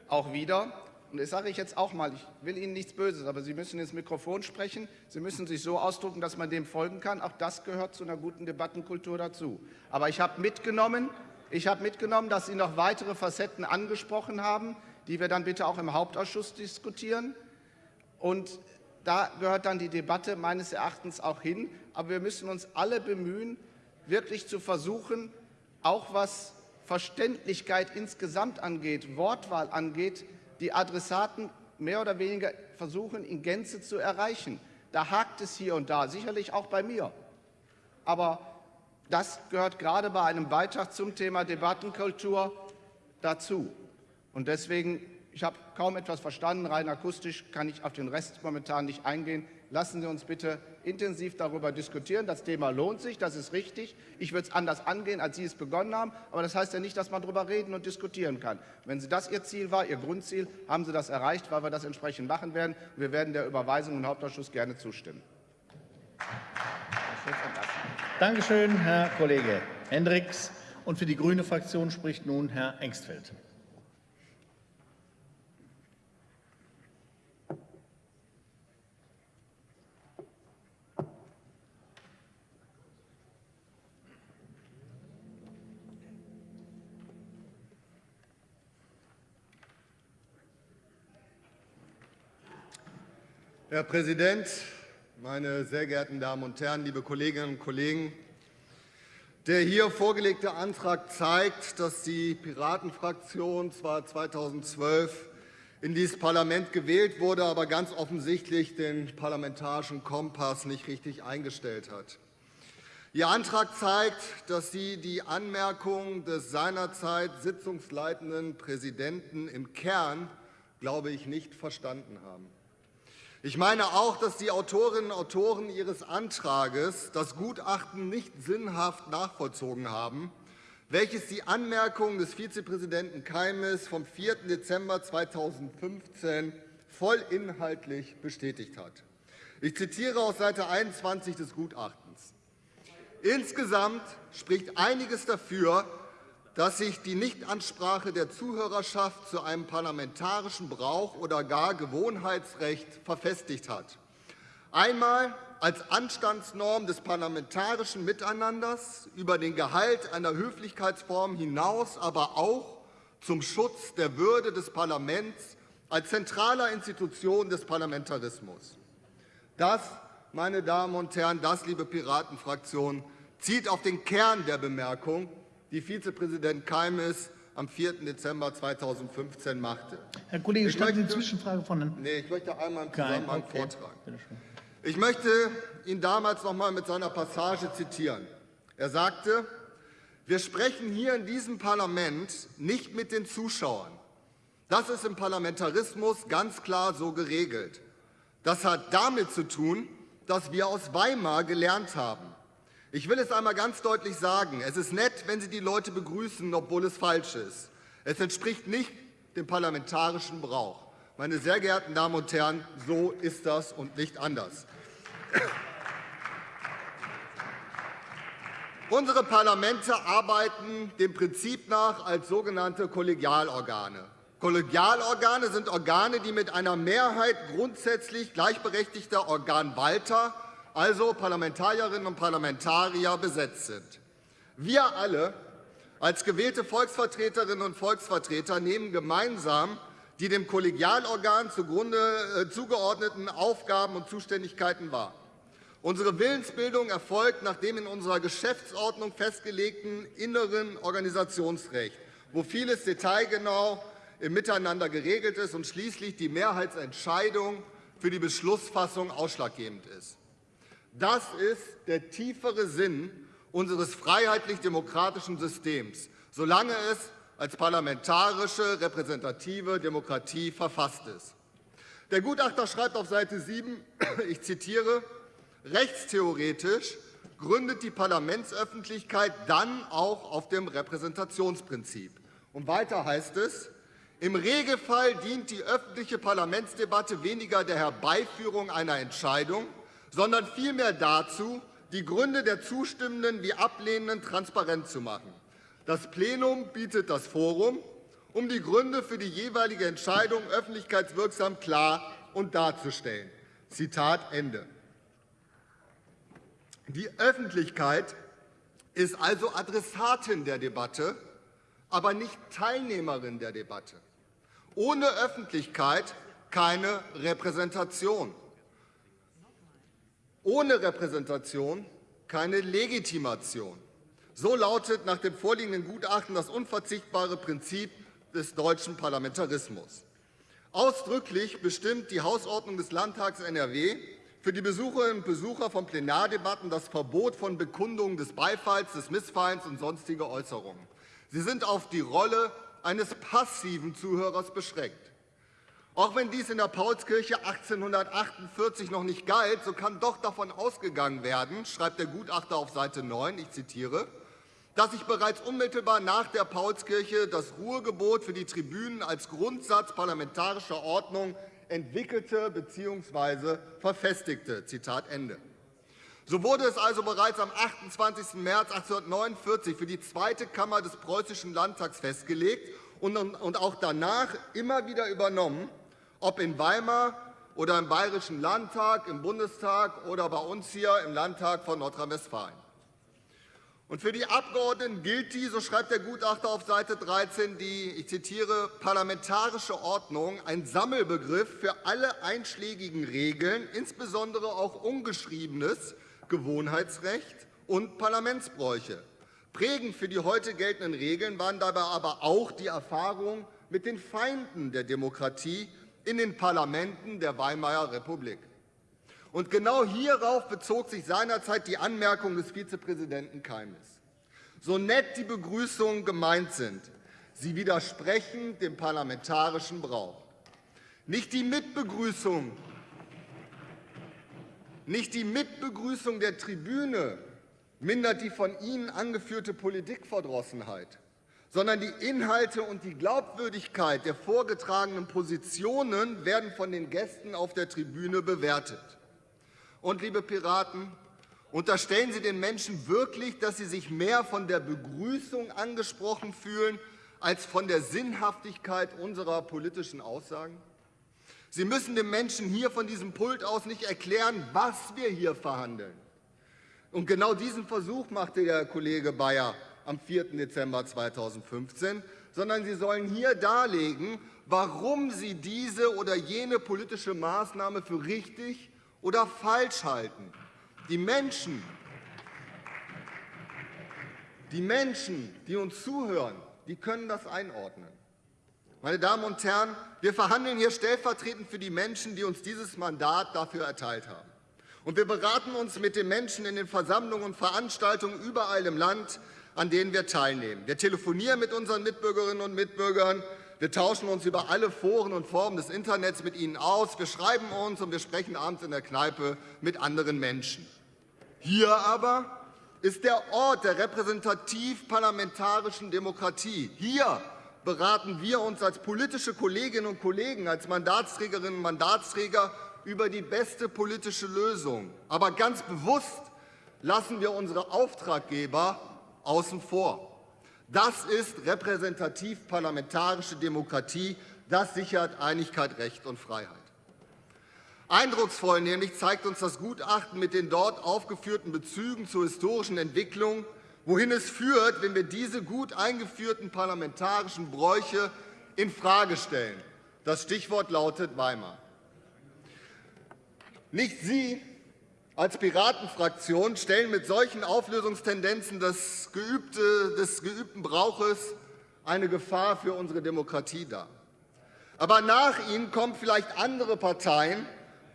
auch wieder. Und das sage ich jetzt auch mal, ich will Ihnen nichts Böses, aber Sie müssen ins Mikrofon sprechen, Sie müssen sich so ausdrücken, dass man dem folgen kann. Auch das gehört zu einer guten Debattenkultur dazu. Aber ich habe mitgenommen, ich habe mitgenommen, dass Sie noch weitere Facetten angesprochen haben, die wir dann bitte auch im Hauptausschuss diskutieren. Und da gehört dann die Debatte meines Erachtens auch hin. Aber wir müssen uns alle bemühen, wirklich zu versuchen, auch was Verständlichkeit insgesamt angeht, Wortwahl angeht, die Adressaten mehr oder weniger versuchen, in Gänze zu erreichen. Da hakt es hier und da, sicherlich auch bei mir. Aber das gehört gerade bei einem Beitrag zum Thema Debattenkultur dazu. Und deswegen, ich habe kaum etwas verstanden, rein akustisch kann ich auf den Rest momentan nicht eingehen. Lassen Sie uns bitte intensiv darüber diskutieren. Das Thema lohnt sich, das ist richtig. Ich würde es anders angehen, als Sie es begonnen haben. Aber das heißt ja nicht, dass man darüber reden und diskutieren kann. Wenn Sie das Ihr Ziel war, Ihr Grundziel, haben Sie das erreicht, weil wir das entsprechend machen werden. Wir werden der Überweisung im Hauptausschuss gerne zustimmen. Dankeschön, Herr Kollege Hendricks. Und für die grüne Fraktion spricht nun Herr Engstfeld. Herr Präsident, meine sehr geehrten Damen und Herren, liebe Kolleginnen und Kollegen! Der hier vorgelegte Antrag zeigt, dass die Piratenfraktion zwar 2012 in dieses Parlament gewählt wurde, aber ganz offensichtlich den parlamentarischen Kompass nicht richtig eingestellt hat. Ihr Antrag zeigt, dass Sie die Anmerkung des seinerzeit sitzungsleitenden Präsidenten im Kern, glaube ich, nicht verstanden haben. Ich meine auch, dass die Autorinnen und Autoren Ihres Antrags das Gutachten nicht sinnhaft nachvollzogen haben, welches die Anmerkungen des Vizepräsidenten Keimes vom 4. Dezember 2015 vollinhaltlich bestätigt hat. Ich zitiere aus Seite 21 des Gutachtens. Insgesamt spricht einiges dafür, dass sich die Nichtansprache der Zuhörerschaft zu einem parlamentarischen Brauch oder gar Gewohnheitsrecht verfestigt hat. Einmal als Anstandsnorm des parlamentarischen Miteinanders über den Gehalt einer Höflichkeitsform hinaus, aber auch zum Schutz der Würde des Parlaments als zentraler Institution des Parlamentarismus. Das, meine Damen und Herren, das, liebe Piratenfraktion, zieht auf den Kern der Bemerkung die Vizepräsident Keimes am 4. Dezember 2015 machte. Herr Kollege, ich möchte, Zwischenfrage von Herrn Nee, ich möchte einmal im Zusammenhang okay. vortragen. Ich möchte ihn damals noch einmal mit seiner Passage zitieren. Er sagte, wir sprechen hier in diesem Parlament nicht mit den Zuschauern. Das ist im Parlamentarismus ganz klar so geregelt. Das hat damit zu tun, dass wir aus Weimar gelernt haben. Ich will es einmal ganz deutlich sagen. Es ist nett, wenn Sie die Leute begrüßen, obwohl es falsch ist. Es entspricht nicht dem parlamentarischen Brauch. Meine sehr geehrten Damen und Herren, so ist das und nicht anders. Unsere Parlamente arbeiten dem Prinzip nach als sogenannte Kollegialorgane. Kollegialorgane sind Organe, die mit einer Mehrheit grundsätzlich gleichberechtigter Organwalter, also Parlamentarierinnen und Parlamentarier, besetzt sind. Wir alle als gewählte Volksvertreterinnen und Volksvertreter nehmen gemeinsam die dem Kollegialorgan zugrunde äh, zugeordneten Aufgaben und Zuständigkeiten wahr. Unsere Willensbildung erfolgt nach dem in unserer Geschäftsordnung festgelegten inneren Organisationsrecht, wo vieles detailgenau im Miteinander geregelt ist und schließlich die Mehrheitsentscheidung für die Beschlussfassung ausschlaggebend ist. Das ist der tiefere Sinn unseres freiheitlich-demokratischen Systems, solange es als parlamentarische repräsentative Demokratie verfasst ist. Der Gutachter schreibt auf Seite 7, *clears throat* ich zitiere, rechtstheoretisch gründet die Parlamentsöffentlichkeit dann auch auf dem Repräsentationsprinzip. Und weiter heißt es, im Regelfall dient die öffentliche Parlamentsdebatte weniger der Herbeiführung einer Entscheidung, sondern vielmehr dazu, die Gründe der Zustimmenden wie Ablehnenden transparent zu machen. Das Plenum bietet das Forum, um die Gründe für die jeweilige Entscheidung öffentlichkeitswirksam klar und darzustellen. Zitat Ende. Die Öffentlichkeit ist also Adressatin der Debatte, aber nicht Teilnehmerin der Debatte. Ohne Öffentlichkeit keine Repräsentation. Ohne Repräsentation keine Legitimation. So lautet nach dem vorliegenden Gutachten das unverzichtbare Prinzip des deutschen Parlamentarismus. Ausdrücklich bestimmt die Hausordnung des Landtags NRW für die Besucherinnen und Besucher von Plenardebatten das Verbot von Bekundungen des Beifalls, des Missfallens und sonstige Äußerungen. Sie sind auf die Rolle eines passiven Zuhörers beschränkt. Auch wenn dies in der Paulskirche 1848 noch nicht galt, so kann doch davon ausgegangen werden, schreibt der Gutachter auf Seite 9, ich zitiere, dass sich bereits unmittelbar nach der Paulskirche das Ruhegebot für die Tribünen als Grundsatz parlamentarischer Ordnung entwickelte bzw. verfestigte. Zitat Ende. So wurde es also bereits am 28. März 1849 für die zweite Kammer des Preußischen Landtags festgelegt und auch danach immer wieder übernommen, ob in Weimar oder im Bayerischen Landtag, im Bundestag oder bei uns hier im Landtag von Nordrhein-Westfalen. Und für die Abgeordneten gilt die, so schreibt der Gutachter auf Seite 13, die, ich zitiere, parlamentarische Ordnung, ein Sammelbegriff für alle einschlägigen Regeln, insbesondere auch ungeschriebenes Gewohnheitsrecht und Parlamentsbräuche. Prägend für die heute geltenden Regeln waren dabei aber auch die Erfahrungen mit den Feinden der Demokratie in den Parlamenten der Weimarer Republik. Und genau hierauf bezog sich seinerzeit die Anmerkung des Vizepräsidenten Keimes. So nett die Begrüßungen gemeint sind, sie widersprechen dem parlamentarischen Brauch. Nicht die Mitbegrüßung, nicht die Mitbegrüßung der Tribüne mindert die von Ihnen angeführte Politikverdrossenheit, sondern die Inhalte und die Glaubwürdigkeit der vorgetragenen Positionen werden von den Gästen auf der Tribüne bewertet. Und, liebe Piraten, unterstellen Sie den Menschen wirklich, dass sie sich mehr von der Begrüßung angesprochen fühlen als von der Sinnhaftigkeit unserer politischen Aussagen? Sie müssen den Menschen hier von diesem Pult aus nicht erklären, was wir hier verhandeln. Und genau diesen Versuch machte der Kollege Bayer am 4. Dezember 2015, sondern Sie sollen hier darlegen, warum Sie diese oder jene politische Maßnahme für richtig oder falsch halten. Die Menschen, die Menschen, die uns zuhören, die können das einordnen. Meine Damen und Herren, wir verhandeln hier stellvertretend für die Menschen, die uns dieses Mandat dafür erteilt haben. Und wir beraten uns mit den Menschen in den Versammlungen und Veranstaltungen überall im Land, an denen wir teilnehmen. Wir telefonieren mit unseren Mitbürgerinnen und Mitbürgern. Wir tauschen uns über alle Foren und Formen des Internets mit ihnen aus. Wir schreiben uns und wir sprechen abends in der Kneipe mit anderen Menschen. Hier aber ist der Ort der repräsentativ-parlamentarischen Demokratie. Hier beraten wir uns als politische Kolleginnen und Kollegen, als Mandatsträgerinnen und Mandatsträger über die beste politische Lösung. Aber ganz bewusst lassen wir unsere Auftraggeber außen vor. Das ist repräsentativ-parlamentarische Demokratie Das sichert Einigkeit, Recht und Freiheit. Eindrucksvoll nämlich zeigt uns das Gutachten mit den dort aufgeführten Bezügen zur historischen Entwicklung, wohin es führt, wenn wir diese gut eingeführten parlamentarischen Bräuche infrage stellen. Das Stichwort lautet Weimar. Nicht Sie als Piratenfraktion stellen mit solchen Auflösungstendenzen des, geübte, des geübten Brauches eine Gefahr für unsere Demokratie dar. Aber nach Ihnen kommen vielleicht andere Parteien,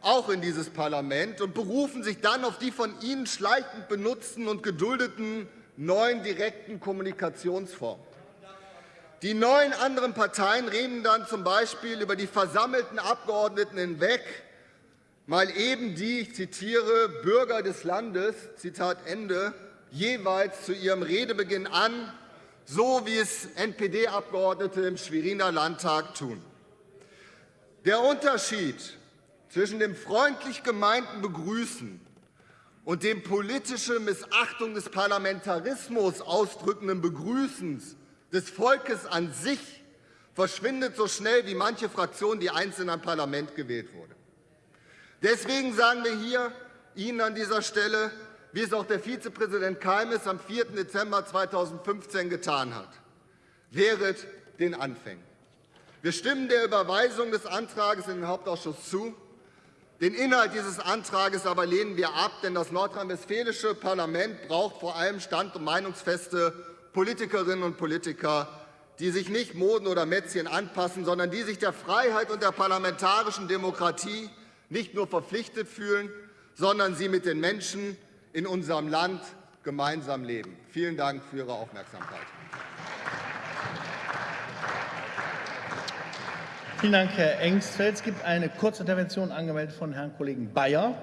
auch in dieses Parlament, und berufen sich dann auf die von Ihnen schleichend benutzten und geduldeten neuen direkten Kommunikationsformen. Die neuen anderen Parteien reden dann zum Beispiel über die versammelten Abgeordneten hinweg, mal eben die, ich zitiere, Bürger des Landes, Zitat Ende, jeweils zu ihrem Redebeginn an, so wie es NPD-Abgeordnete im Schweriner Landtag tun. Der Unterschied zwischen dem freundlich gemeinten Begrüßen und dem politische Missachtung des Parlamentarismus ausdrückenden Begrüßens des Volkes an sich verschwindet so schnell wie manche Fraktion, die einst in ein Parlament gewählt wurde. Deswegen sagen wir hier Ihnen an dieser Stelle, wie es auch der Vizepräsident Keimes am 4. Dezember 2015 getan hat. Wehret den Anfängen. Wir stimmen der Überweisung des Antrags in den Hauptausschuss zu. Den Inhalt dieses Antrags aber lehnen wir ab, denn das nordrhein-westfälische Parlament braucht vor allem stand- und meinungsfeste Politikerinnen und Politiker, die sich nicht Moden oder Mätzchen anpassen, sondern die sich der Freiheit und der parlamentarischen Demokratie nicht nur verpflichtet fühlen, sondern sie mit den Menschen in unserem Land gemeinsam leben. Vielen Dank für Ihre Aufmerksamkeit. Vielen Dank, Herr Engstfeld. Es gibt eine Kurzintervention angemeldet von Herrn Kollegen Bayer.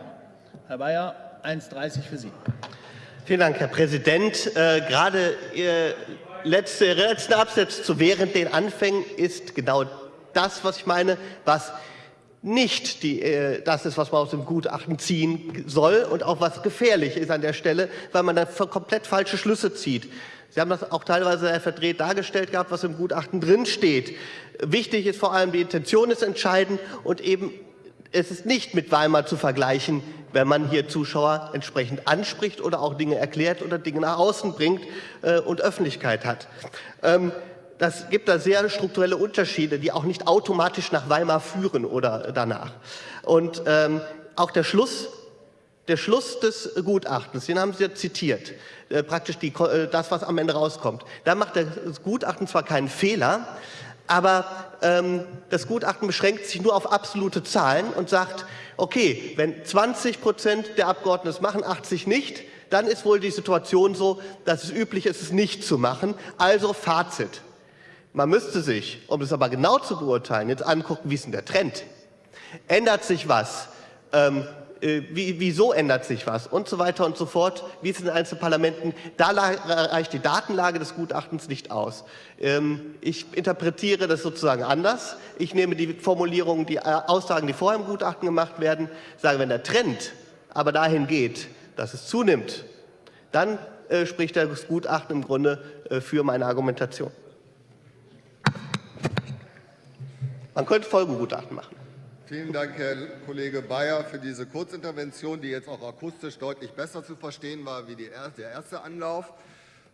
Herr Bayer, 1,30 für Sie. Vielen Dank, Herr Präsident. Äh, gerade Ihr letzter letzte Absatz zu während den Anfängen ist genau das, was ich meine, was nicht die, äh, das ist, was man aus dem Gutachten ziehen soll und auch was gefährlich ist an der Stelle, weil man dann komplett falsche Schlüsse zieht. Sie haben das auch teilweise verdreht dargestellt gehabt, was im Gutachten drinsteht. Wichtig ist vor allem, die Intention ist entscheidend und eben es ist nicht mit Weimar zu vergleichen, wenn man hier Zuschauer entsprechend anspricht oder auch Dinge erklärt oder Dinge nach außen bringt äh, und Öffentlichkeit hat. Ähm, das gibt da sehr strukturelle Unterschiede, die auch nicht automatisch nach Weimar führen oder danach. Und ähm, auch der Schluss, der Schluss des Gutachtens, den haben Sie ja zitiert, äh, praktisch die, äh, das, was am Ende rauskommt. Da macht das Gutachten zwar keinen Fehler, aber ähm, das Gutachten beschränkt sich nur auf absolute Zahlen und sagt, okay, wenn 20 Prozent der Abgeordneten es machen, 80 nicht, dann ist wohl die Situation so, dass es üblich ist, es nicht zu machen. Also Fazit. Man müsste sich, um es aber genau zu beurteilen, jetzt angucken, wie ist denn der Trend? Ändert sich was? Ähm, äh, wie, wieso ändert sich was? Und so weiter und so fort. Wie ist es in den einzelnen Parlamenten? Da reicht die Datenlage des Gutachtens nicht aus. Ähm, ich interpretiere das sozusagen anders. Ich nehme die Formulierungen, die äh, Aussagen, die vorher im Gutachten gemacht werden, sage, wenn der Trend aber dahin geht, dass es zunimmt, dann äh, spricht das Gutachten im Grunde äh, für meine Argumentation. Man könnte Folgengutachten machen. Vielen Dank, Herr Kollege Bayer, für diese Kurzintervention, die jetzt auch akustisch deutlich besser zu verstehen war wie der erste Anlauf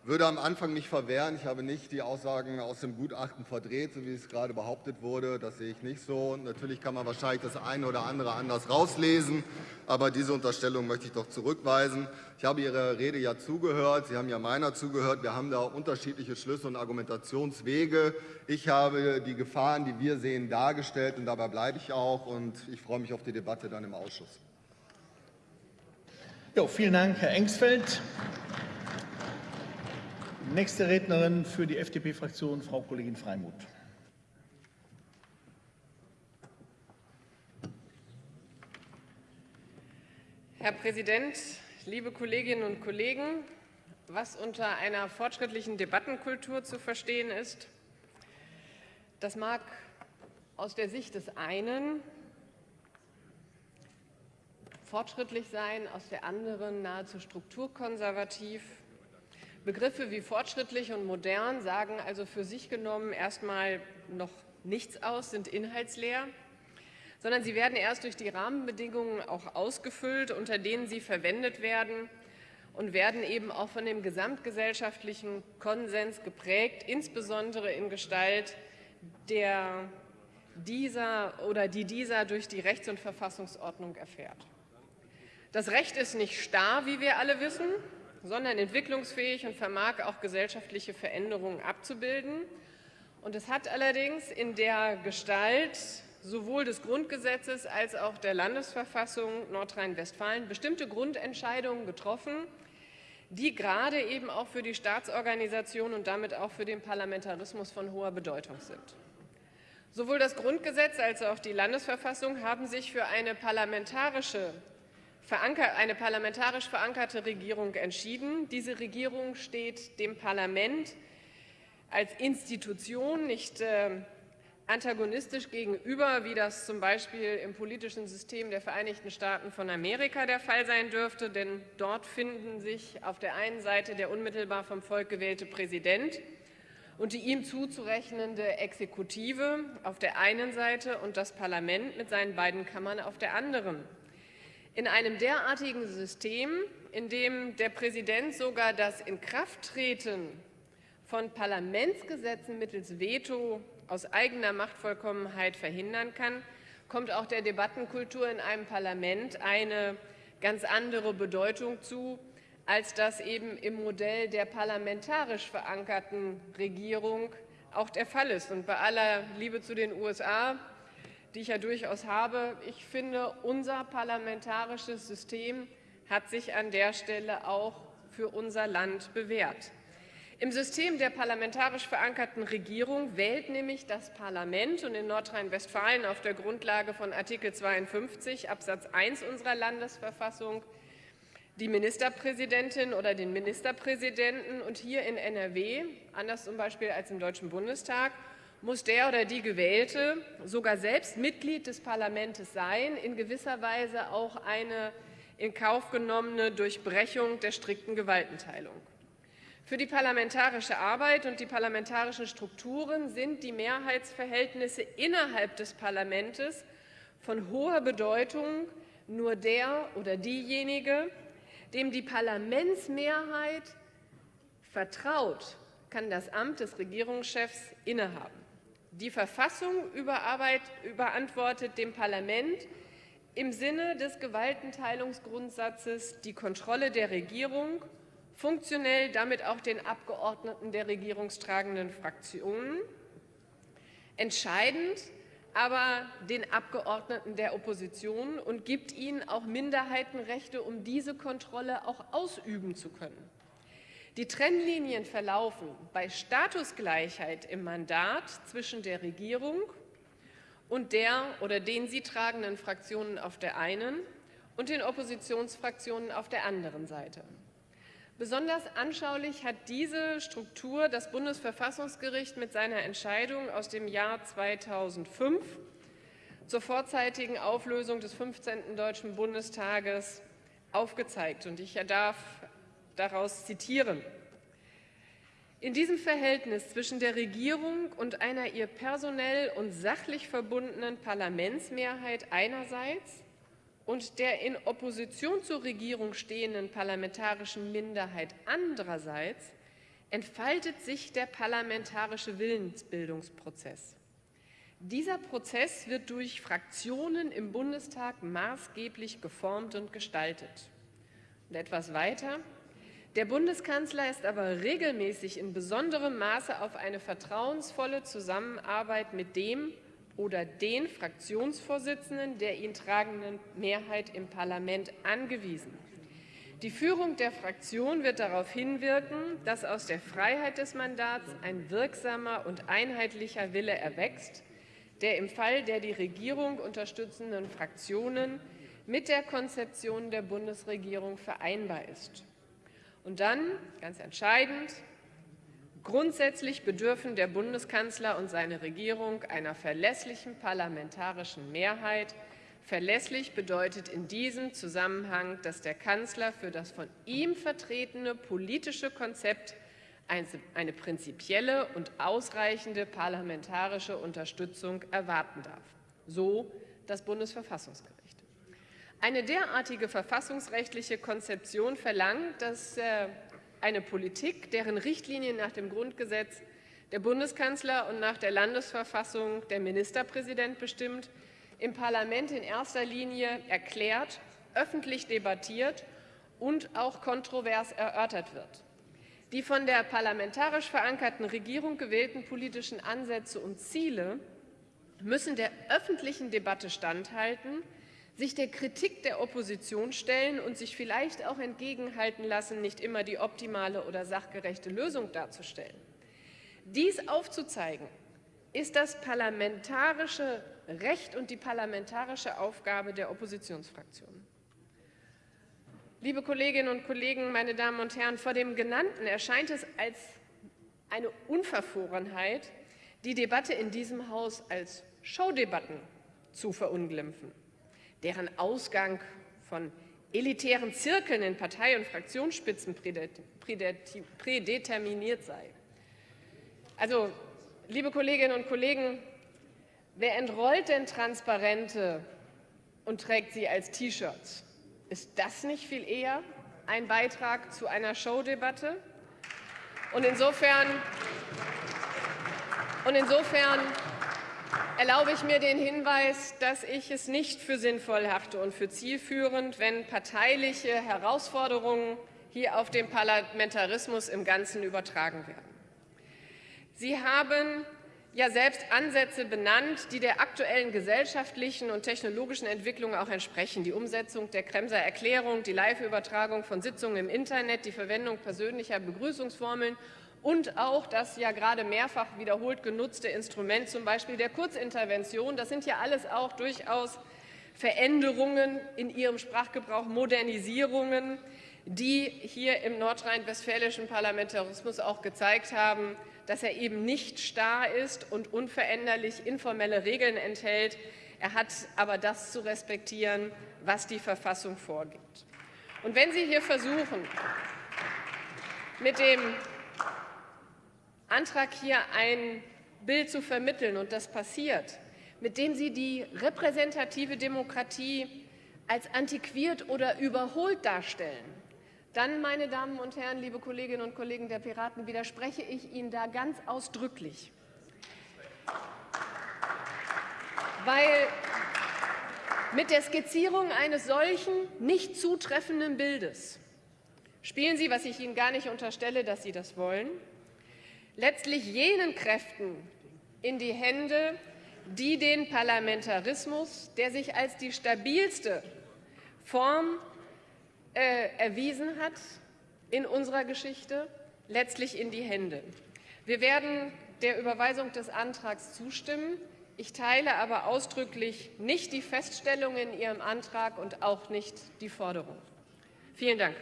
würde am Anfang nicht verwehren. Ich habe nicht die Aussagen aus dem Gutachten verdreht, so wie es gerade behauptet wurde. Das sehe ich nicht so. Natürlich kann man wahrscheinlich das eine oder andere anders rauslesen, aber diese Unterstellung möchte ich doch zurückweisen. Ich habe Ihrer Rede ja zugehört, Sie haben ja meiner zugehört. Wir haben da unterschiedliche Schlüsse und Argumentationswege. Ich habe die Gefahren, die wir sehen, dargestellt, und dabei bleibe ich auch. Und ich freue mich auf die Debatte dann im Ausschuss. Jo, vielen Dank, Herr Engstfeld. Nächste Rednerin für die FDP-Fraktion, Frau Kollegin Freimuth. Herr Präsident, liebe Kolleginnen und Kollegen! Was unter einer fortschrittlichen Debattenkultur zu verstehen ist, das mag aus der Sicht des einen fortschrittlich sein, aus der anderen nahezu strukturkonservativ. Begriffe wie fortschrittlich und modern sagen also für sich genommen erstmal noch nichts aus, sind inhaltsleer, sondern sie werden erst durch die Rahmenbedingungen auch ausgefüllt, unter denen sie verwendet werden und werden eben auch von dem gesamtgesellschaftlichen Konsens geprägt, insbesondere in Gestalt der dieser oder die dieser durch die Rechts- und Verfassungsordnung erfährt. Das Recht ist nicht starr, wie wir alle wissen, sondern entwicklungsfähig und vermag auch gesellschaftliche Veränderungen abzubilden. Und es hat allerdings in der Gestalt sowohl des Grundgesetzes als auch der Landesverfassung Nordrhein-Westfalen bestimmte Grundentscheidungen getroffen, die gerade eben auch für die Staatsorganisation und damit auch für den Parlamentarismus von hoher Bedeutung sind. Sowohl das Grundgesetz als auch die Landesverfassung haben sich für eine parlamentarische eine parlamentarisch verankerte Regierung entschieden. Diese Regierung steht dem Parlament als Institution nicht äh, antagonistisch gegenüber, wie das zum Beispiel im politischen System der Vereinigten Staaten von Amerika der Fall sein dürfte. Denn dort finden sich auf der einen Seite der unmittelbar vom Volk gewählte Präsident und die ihm zuzurechnende Exekutive auf der einen Seite und das Parlament mit seinen beiden Kammern auf der anderen. In einem derartigen System, in dem der Präsident sogar das Inkrafttreten von Parlamentsgesetzen mittels Veto aus eigener Machtvollkommenheit verhindern kann, kommt auch der Debattenkultur in einem Parlament eine ganz andere Bedeutung zu, als das eben im Modell der parlamentarisch verankerten Regierung auch der Fall ist. Und bei aller Liebe zu den USA die ich ja durchaus habe. Ich finde, unser parlamentarisches System hat sich an der Stelle auch für unser Land bewährt. Im System der parlamentarisch verankerten Regierung wählt nämlich das Parlament und in Nordrhein-Westfalen auf der Grundlage von Artikel 52 Absatz 1 unserer Landesverfassung die Ministerpräsidentin oder den Ministerpräsidenten und hier in NRW, anders zum Beispiel als im Deutschen Bundestag, muss der oder die Gewählte sogar selbst Mitglied des Parlaments sein, in gewisser Weise auch eine in Kauf genommene Durchbrechung der strikten Gewaltenteilung. Für die parlamentarische Arbeit und die parlamentarischen Strukturen sind die Mehrheitsverhältnisse innerhalb des Parlaments von hoher Bedeutung. Nur der oder diejenige, dem die Parlamentsmehrheit vertraut, kann das Amt des Regierungschefs innehaben. Die Verfassung überantwortet dem Parlament im Sinne des Gewaltenteilungsgrundsatzes die Kontrolle der Regierung, funktionell damit auch den Abgeordneten der regierungstragenden Fraktionen, entscheidend aber den Abgeordneten der Opposition und gibt ihnen auch Minderheitenrechte, um diese Kontrolle auch ausüben zu können. Die Trennlinien verlaufen bei Statusgleichheit im Mandat zwischen der Regierung und der oder den sie tragenden Fraktionen auf der einen und den Oppositionsfraktionen auf der anderen Seite. Besonders anschaulich hat diese Struktur das Bundesverfassungsgericht mit seiner Entscheidung aus dem Jahr 2005 zur vorzeitigen Auflösung des 15. Deutschen Bundestages aufgezeigt. Und ich darf daraus zitieren. In diesem Verhältnis zwischen der Regierung und einer ihr personell und sachlich verbundenen Parlamentsmehrheit einerseits und der in Opposition zur Regierung stehenden parlamentarischen Minderheit andererseits entfaltet sich der parlamentarische Willensbildungsprozess. Dieser Prozess wird durch Fraktionen im Bundestag maßgeblich geformt und gestaltet. Und etwas weiter. Der Bundeskanzler ist aber regelmäßig in besonderem Maße auf eine vertrauensvolle Zusammenarbeit mit dem oder den Fraktionsvorsitzenden der ihn tragenden Mehrheit im Parlament angewiesen. Die Führung der Fraktion wird darauf hinwirken, dass aus der Freiheit des Mandats ein wirksamer und einheitlicher Wille erwächst, der im Fall der die Regierung unterstützenden Fraktionen mit der Konzeption der Bundesregierung vereinbar ist. Und dann, ganz entscheidend, grundsätzlich bedürfen der Bundeskanzler und seine Regierung einer verlässlichen parlamentarischen Mehrheit. Verlässlich bedeutet in diesem Zusammenhang, dass der Kanzler für das von ihm vertretene politische Konzept eine prinzipielle und ausreichende parlamentarische Unterstützung erwarten darf. So das Bundesverfassungsgericht. Eine derartige verfassungsrechtliche Konzeption verlangt, dass äh, eine Politik, deren Richtlinien nach dem Grundgesetz der Bundeskanzler und nach der Landesverfassung der Ministerpräsident bestimmt, im Parlament in erster Linie erklärt, öffentlich debattiert und auch kontrovers erörtert wird. Die von der parlamentarisch verankerten Regierung gewählten politischen Ansätze und Ziele müssen der öffentlichen Debatte standhalten, sich der Kritik der Opposition stellen und sich vielleicht auch entgegenhalten lassen, nicht immer die optimale oder sachgerechte Lösung darzustellen. Dies aufzuzeigen, ist das parlamentarische Recht und die parlamentarische Aufgabe der Oppositionsfraktionen. Liebe Kolleginnen und Kollegen, meine Damen und Herren, vor dem Genannten erscheint es als eine Unverfrorenheit, die Debatte in diesem Haus als Showdebatten zu verunglimpfen, deren Ausgang von elitären Zirkeln in Partei- und Fraktionsspitzen prädeterminiert sei. Also, liebe Kolleginnen und Kollegen, wer entrollt denn Transparente und trägt sie als T-Shirts? Ist das nicht viel eher ein Beitrag zu einer Showdebatte? Und insofern, und insofern erlaube ich mir den Hinweis, dass ich es nicht für sinnvoll halte und für zielführend, wenn parteiliche Herausforderungen hier auf den Parlamentarismus im Ganzen übertragen werden. Sie haben ja selbst Ansätze benannt, die der aktuellen gesellschaftlichen und technologischen Entwicklung auch entsprechen. Die Umsetzung der Kremser Erklärung, die Live-Übertragung von Sitzungen im Internet, die Verwendung persönlicher Begrüßungsformeln und auch das ja gerade mehrfach wiederholt genutzte Instrument, zum Beispiel der Kurzintervention. Das sind ja alles auch durchaus Veränderungen in ihrem Sprachgebrauch, Modernisierungen, die hier im nordrhein-westfälischen Parlamentarismus auch gezeigt haben, dass er eben nicht starr ist und unveränderlich informelle Regeln enthält. Er hat aber das zu respektieren, was die Verfassung vorgibt. Und wenn Sie hier versuchen, mit dem Antrag hier ein Bild zu vermitteln, und das passiert, mit dem Sie die repräsentative Demokratie als antiquiert oder überholt darstellen, dann, meine Damen und Herren, liebe Kolleginnen und Kollegen der Piraten, widerspreche ich Ihnen da ganz ausdrücklich. Weil mit der Skizzierung eines solchen nicht zutreffenden Bildes spielen Sie, was ich Ihnen gar nicht unterstelle, dass Sie das wollen, letztlich jenen Kräften in die Hände, die den Parlamentarismus, der sich als die stabilste Form äh, erwiesen hat in unserer Geschichte, letztlich in die Hände. Wir werden der Überweisung des Antrags zustimmen. Ich teile aber ausdrücklich nicht die Feststellung in Ihrem Antrag und auch nicht die Forderung. Vielen Dank.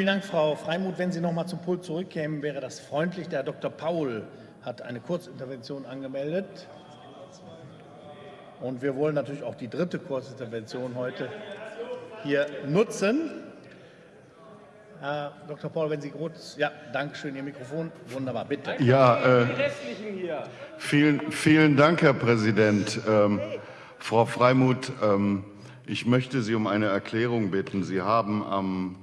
Vielen Dank, Frau Freimuth. Wenn Sie noch mal zum Pult zurückkämen, wäre das freundlich. Der Herr Dr. Paul hat eine Kurzintervention angemeldet. Und wir wollen natürlich auch die dritte Kurzintervention heute hier nutzen. Herr Dr. Paul, wenn Sie kurz, ja, danke schön, Ihr Mikrofon, wunderbar, bitte. Ja, äh, vielen, vielen Dank, Herr Präsident. Ähm, Frau Freimuth, ähm, ich möchte Sie um eine Erklärung bitten. Sie haben am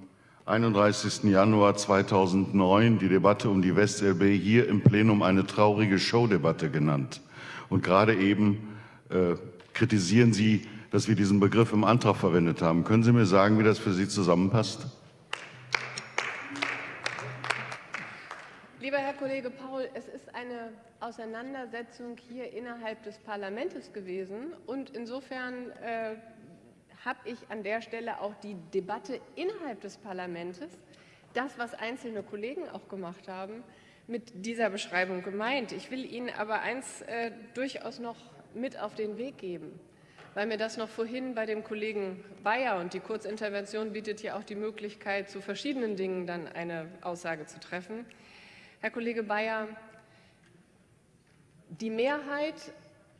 31. Januar 2009 die Debatte um die WestLB hier im Plenum eine traurige Showdebatte genannt. Und gerade eben äh, kritisieren Sie, dass wir diesen Begriff im Antrag verwendet haben. Können Sie mir sagen, wie das für Sie zusammenpasst? Lieber Herr Kollege Paul, es ist eine Auseinandersetzung hier innerhalb des Parlaments gewesen und insofern äh, habe ich an der Stelle auch die Debatte innerhalb des Parlaments, das, was einzelne Kollegen auch gemacht haben, mit dieser Beschreibung gemeint. Ich will Ihnen aber eins äh, durchaus noch mit auf den Weg geben, weil mir das noch vorhin bei dem Kollegen Bayer und die Kurzintervention bietet ja auch die Möglichkeit, zu verschiedenen Dingen dann eine Aussage zu treffen. Herr Kollege Bayer, die Mehrheit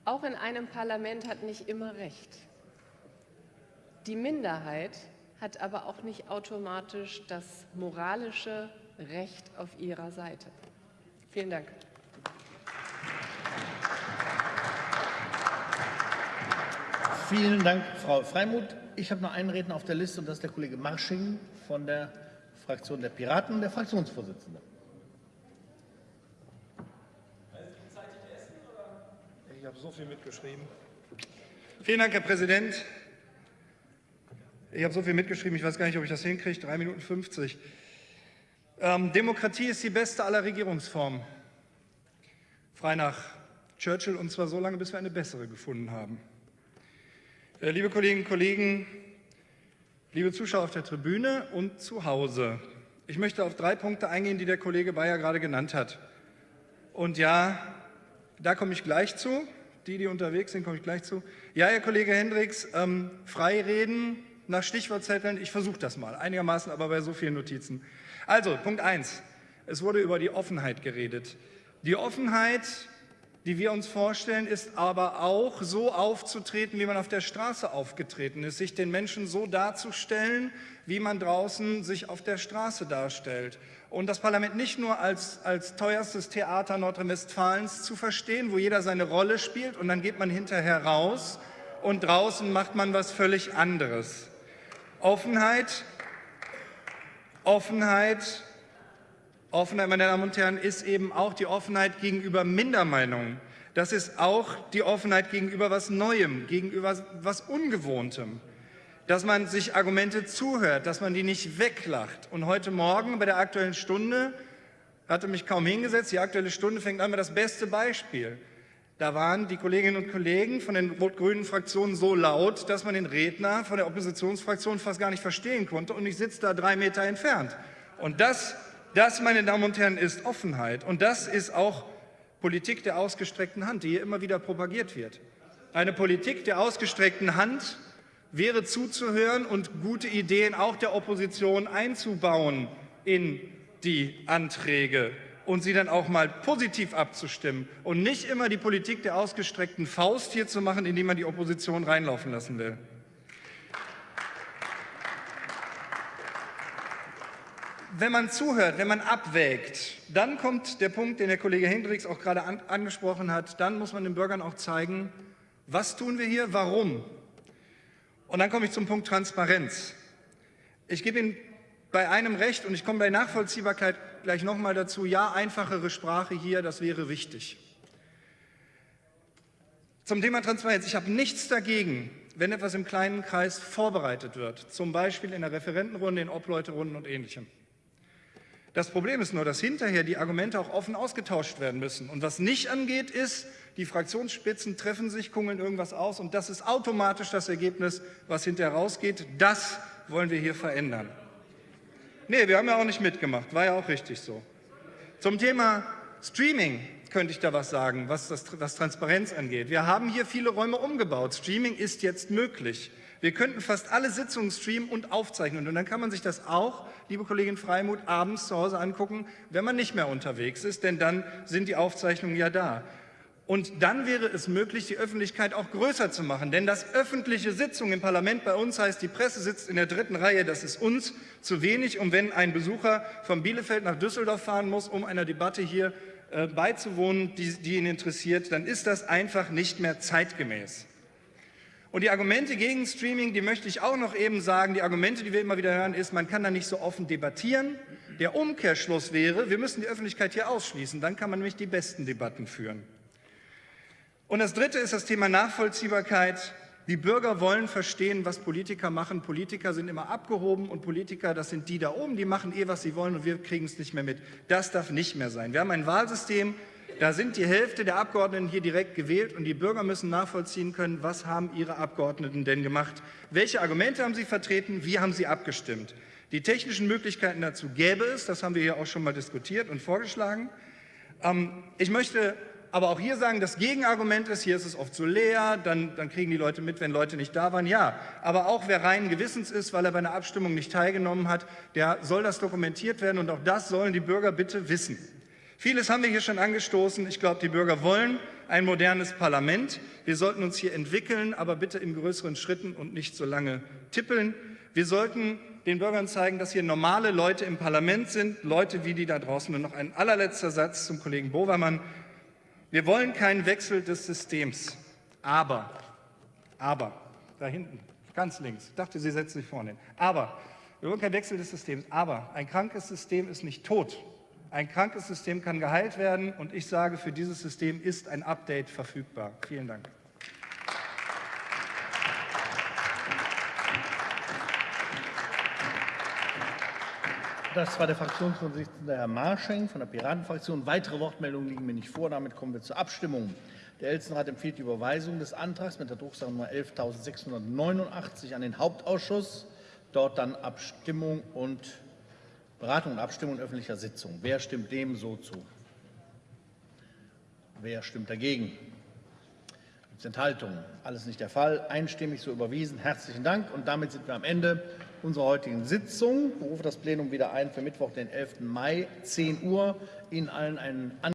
auch in einem Parlament hat nicht immer recht. Die Minderheit hat aber auch nicht automatisch das moralische Recht auf ihrer Seite. Vielen Dank. Vielen Dank, Frau Freimuth. Ich habe noch einen Redner auf der Liste und das ist der Kollege Marsching von der Fraktion der Piraten, der Fraktionsvorsitzende. Ich habe so viel mitgeschrieben. Vielen Dank, Herr Präsident. Ich habe so viel mitgeschrieben, ich weiß gar nicht, ob ich das hinkriege. Drei Minuten 50. Ähm, Demokratie ist die beste aller Regierungsformen. Frei nach Churchill, und zwar so lange, bis wir eine bessere gefunden haben. Äh, liebe Kolleginnen und Kollegen, liebe Zuschauer auf der Tribüne und zu Hause, ich möchte auf drei Punkte eingehen, die der Kollege Bayer gerade genannt hat. Und ja, da komme ich gleich zu. Die, die unterwegs sind, komme ich gleich zu. Ja, Herr Kollege Hendricks, ähm, Freireden nach Stichwortzetteln, ich versuche das mal, einigermaßen aber bei so vielen Notizen. Also, Punkt 1. Es wurde über die Offenheit geredet. Die Offenheit die wir uns vorstellen, ist aber auch so aufzutreten, wie man auf der Straße aufgetreten ist, sich den Menschen so darzustellen, wie man draußen sich auf der Straße darstellt. Und das Parlament nicht nur als, als teuerstes Theater Nordrhein-Westfalens zu verstehen, wo jeder seine Rolle spielt und dann geht man hinterher raus und draußen macht man was völlig anderes. Offenheit, Offenheit Offenheit, meine Damen und Herren, ist eben auch die Offenheit gegenüber Mindermeinungen. Das ist auch die Offenheit gegenüber was Neuem, gegenüber was Ungewohntem. Dass man sich Argumente zuhört, dass man die nicht weglacht. Und heute Morgen bei der Aktuellen Stunde hatte mich kaum hingesetzt. Die Aktuelle Stunde fängt an mit das beste Beispiel. Da waren die Kolleginnen und Kollegen von den rot-grünen Fraktionen so laut, dass man den Redner von der Oppositionsfraktion fast gar nicht verstehen konnte. Und ich sitze da drei Meter entfernt. Und das das, meine Damen und Herren, ist Offenheit. Und das ist auch Politik der ausgestreckten Hand, die hier immer wieder propagiert wird. Eine Politik der ausgestreckten Hand wäre zuzuhören und gute Ideen auch der Opposition einzubauen in die Anträge und sie dann auch mal positiv abzustimmen und nicht immer die Politik der ausgestreckten Faust hier zu machen, indem man die Opposition reinlaufen lassen will. wenn man zuhört, wenn man abwägt, dann kommt der Punkt, den der Kollege Hendricks auch gerade an, angesprochen hat, dann muss man den Bürgern auch zeigen, was tun wir hier, warum. Und dann komme ich zum Punkt Transparenz. Ich gebe Ihnen bei einem Recht und ich komme bei Nachvollziehbarkeit gleich nochmal dazu, ja, einfachere Sprache hier, das wäre wichtig. Zum Thema Transparenz. Ich habe nichts dagegen, wenn etwas im kleinen Kreis vorbereitet wird, zum Beispiel in der Referentenrunde, in Obleuterunden und Ähnlichem. Das Problem ist nur, dass hinterher die Argumente auch offen ausgetauscht werden müssen. Und was nicht angeht, ist, die Fraktionsspitzen treffen sich, kungeln irgendwas aus und das ist automatisch das Ergebnis, was hinterher rausgeht. Das wollen wir hier verändern. Nee, wir haben ja auch nicht mitgemacht, war ja auch richtig so. Zum Thema Streaming könnte ich da was sagen, was, das, was Transparenz angeht. Wir haben hier viele Räume umgebaut. Streaming ist jetzt möglich. Wir könnten fast alle Sitzungen streamen und aufzeichnen. Und dann kann man sich das auch, liebe Kollegin Freimuth, abends zu Hause angucken, wenn man nicht mehr unterwegs ist, denn dann sind die Aufzeichnungen ja da. Und dann wäre es möglich, die Öffentlichkeit auch größer zu machen. Denn das öffentliche Sitzung im Parlament bei uns heißt, die Presse sitzt in der dritten Reihe. Das ist uns zu wenig. Und wenn ein Besucher von Bielefeld nach Düsseldorf fahren muss, um einer Debatte hier äh, beizuwohnen, die, die ihn interessiert, dann ist das einfach nicht mehr zeitgemäß. Und die Argumente gegen Streaming, die möchte ich auch noch eben sagen, die Argumente, die wir immer wieder hören, ist, man kann da nicht so offen debattieren. Der Umkehrschluss wäre, wir müssen die Öffentlichkeit hier ausschließen, dann kann man nämlich die besten Debatten führen. Und das Dritte ist das Thema Nachvollziehbarkeit. Die Bürger wollen verstehen, was Politiker machen. Politiker sind immer abgehoben und Politiker, das sind die da oben, die machen eh, was sie wollen und wir kriegen es nicht mehr mit. Das darf nicht mehr sein. Wir haben ein Wahlsystem, da sind die Hälfte der Abgeordneten hier direkt gewählt und die Bürger müssen nachvollziehen können, was haben ihre Abgeordneten denn gemacht, welche Argumente haben sie vertreten, wie haben sie abgestimmt. Die technischen Möglichkeiten dazu gäbe es, das haben wir hier auch schon mal diskutiert und vorgeschlagen. Ähm, ich möchte aber auch hier sagen, das Gegenargument ist, hier ist es oft so leer, dann, dann, kriegen die Leute mit, wenn Leute nicht da waren. Ja, aber auch wer reinen Gewissens ist, weil er bei einer Abstimmung nicht teilgenommen hat, der soll das dokumentiert werden und auch das sollen die Bürger bitte wissen. Vieles haben wir hier schon angestoßen. Ich glaube, die Bürger wollen ein modernes Parlament. Wir sollten uns hier entwickeln, aber bitte in größeren Schritten und nicht so lange tippeln. Wir sollten den Bürgern zeigen, dass hier normale Leute im Parlament sind, Leute wie die da draußen. Und noch ein allerletzter Satz zum Kollegen Bovermann. Wir wollen keinen Wechsel des Systems. Aber, aber, da hinten, ganz links, ich dachte, Sie setzen sich vorne hin. Aber, wir wollen keinen Wechsel des Systems. Aber ein krankes System ist nicht tot. Ein krankes System kann geheilt werden. Und ich sage, für dieses System ist ein Update verfügbar. Vielen Dank. Das war der Fraktionsvorsitzende Herr Marscheng von der Piratenfraktion. Weitere Wortmeldungen liegen mir nicht vor. Damit kommen wir zur Abstimmung. Der Ältestenrat empfiehlt die Überweisung des Antrags mit der Drucksache Nummer 11.689 an den Hauptausschuss. Dort dann Abstimmung und Beratung und Abstimmung in öffentlicher Sitzung. Wer stimmt dem so zu? Wer stimmt dagegen? Gibt es Enthaltungen? Alles nicht der Fall. Einstimmig so überwiesen. Herzlichen Dank. Und damit sind wir am Ende unserer heutigen Sitzung. Ich berufe das Plenum wieder ein für Mittwoch, den 11. Mai, 10 Uhr. Ihnen allen einen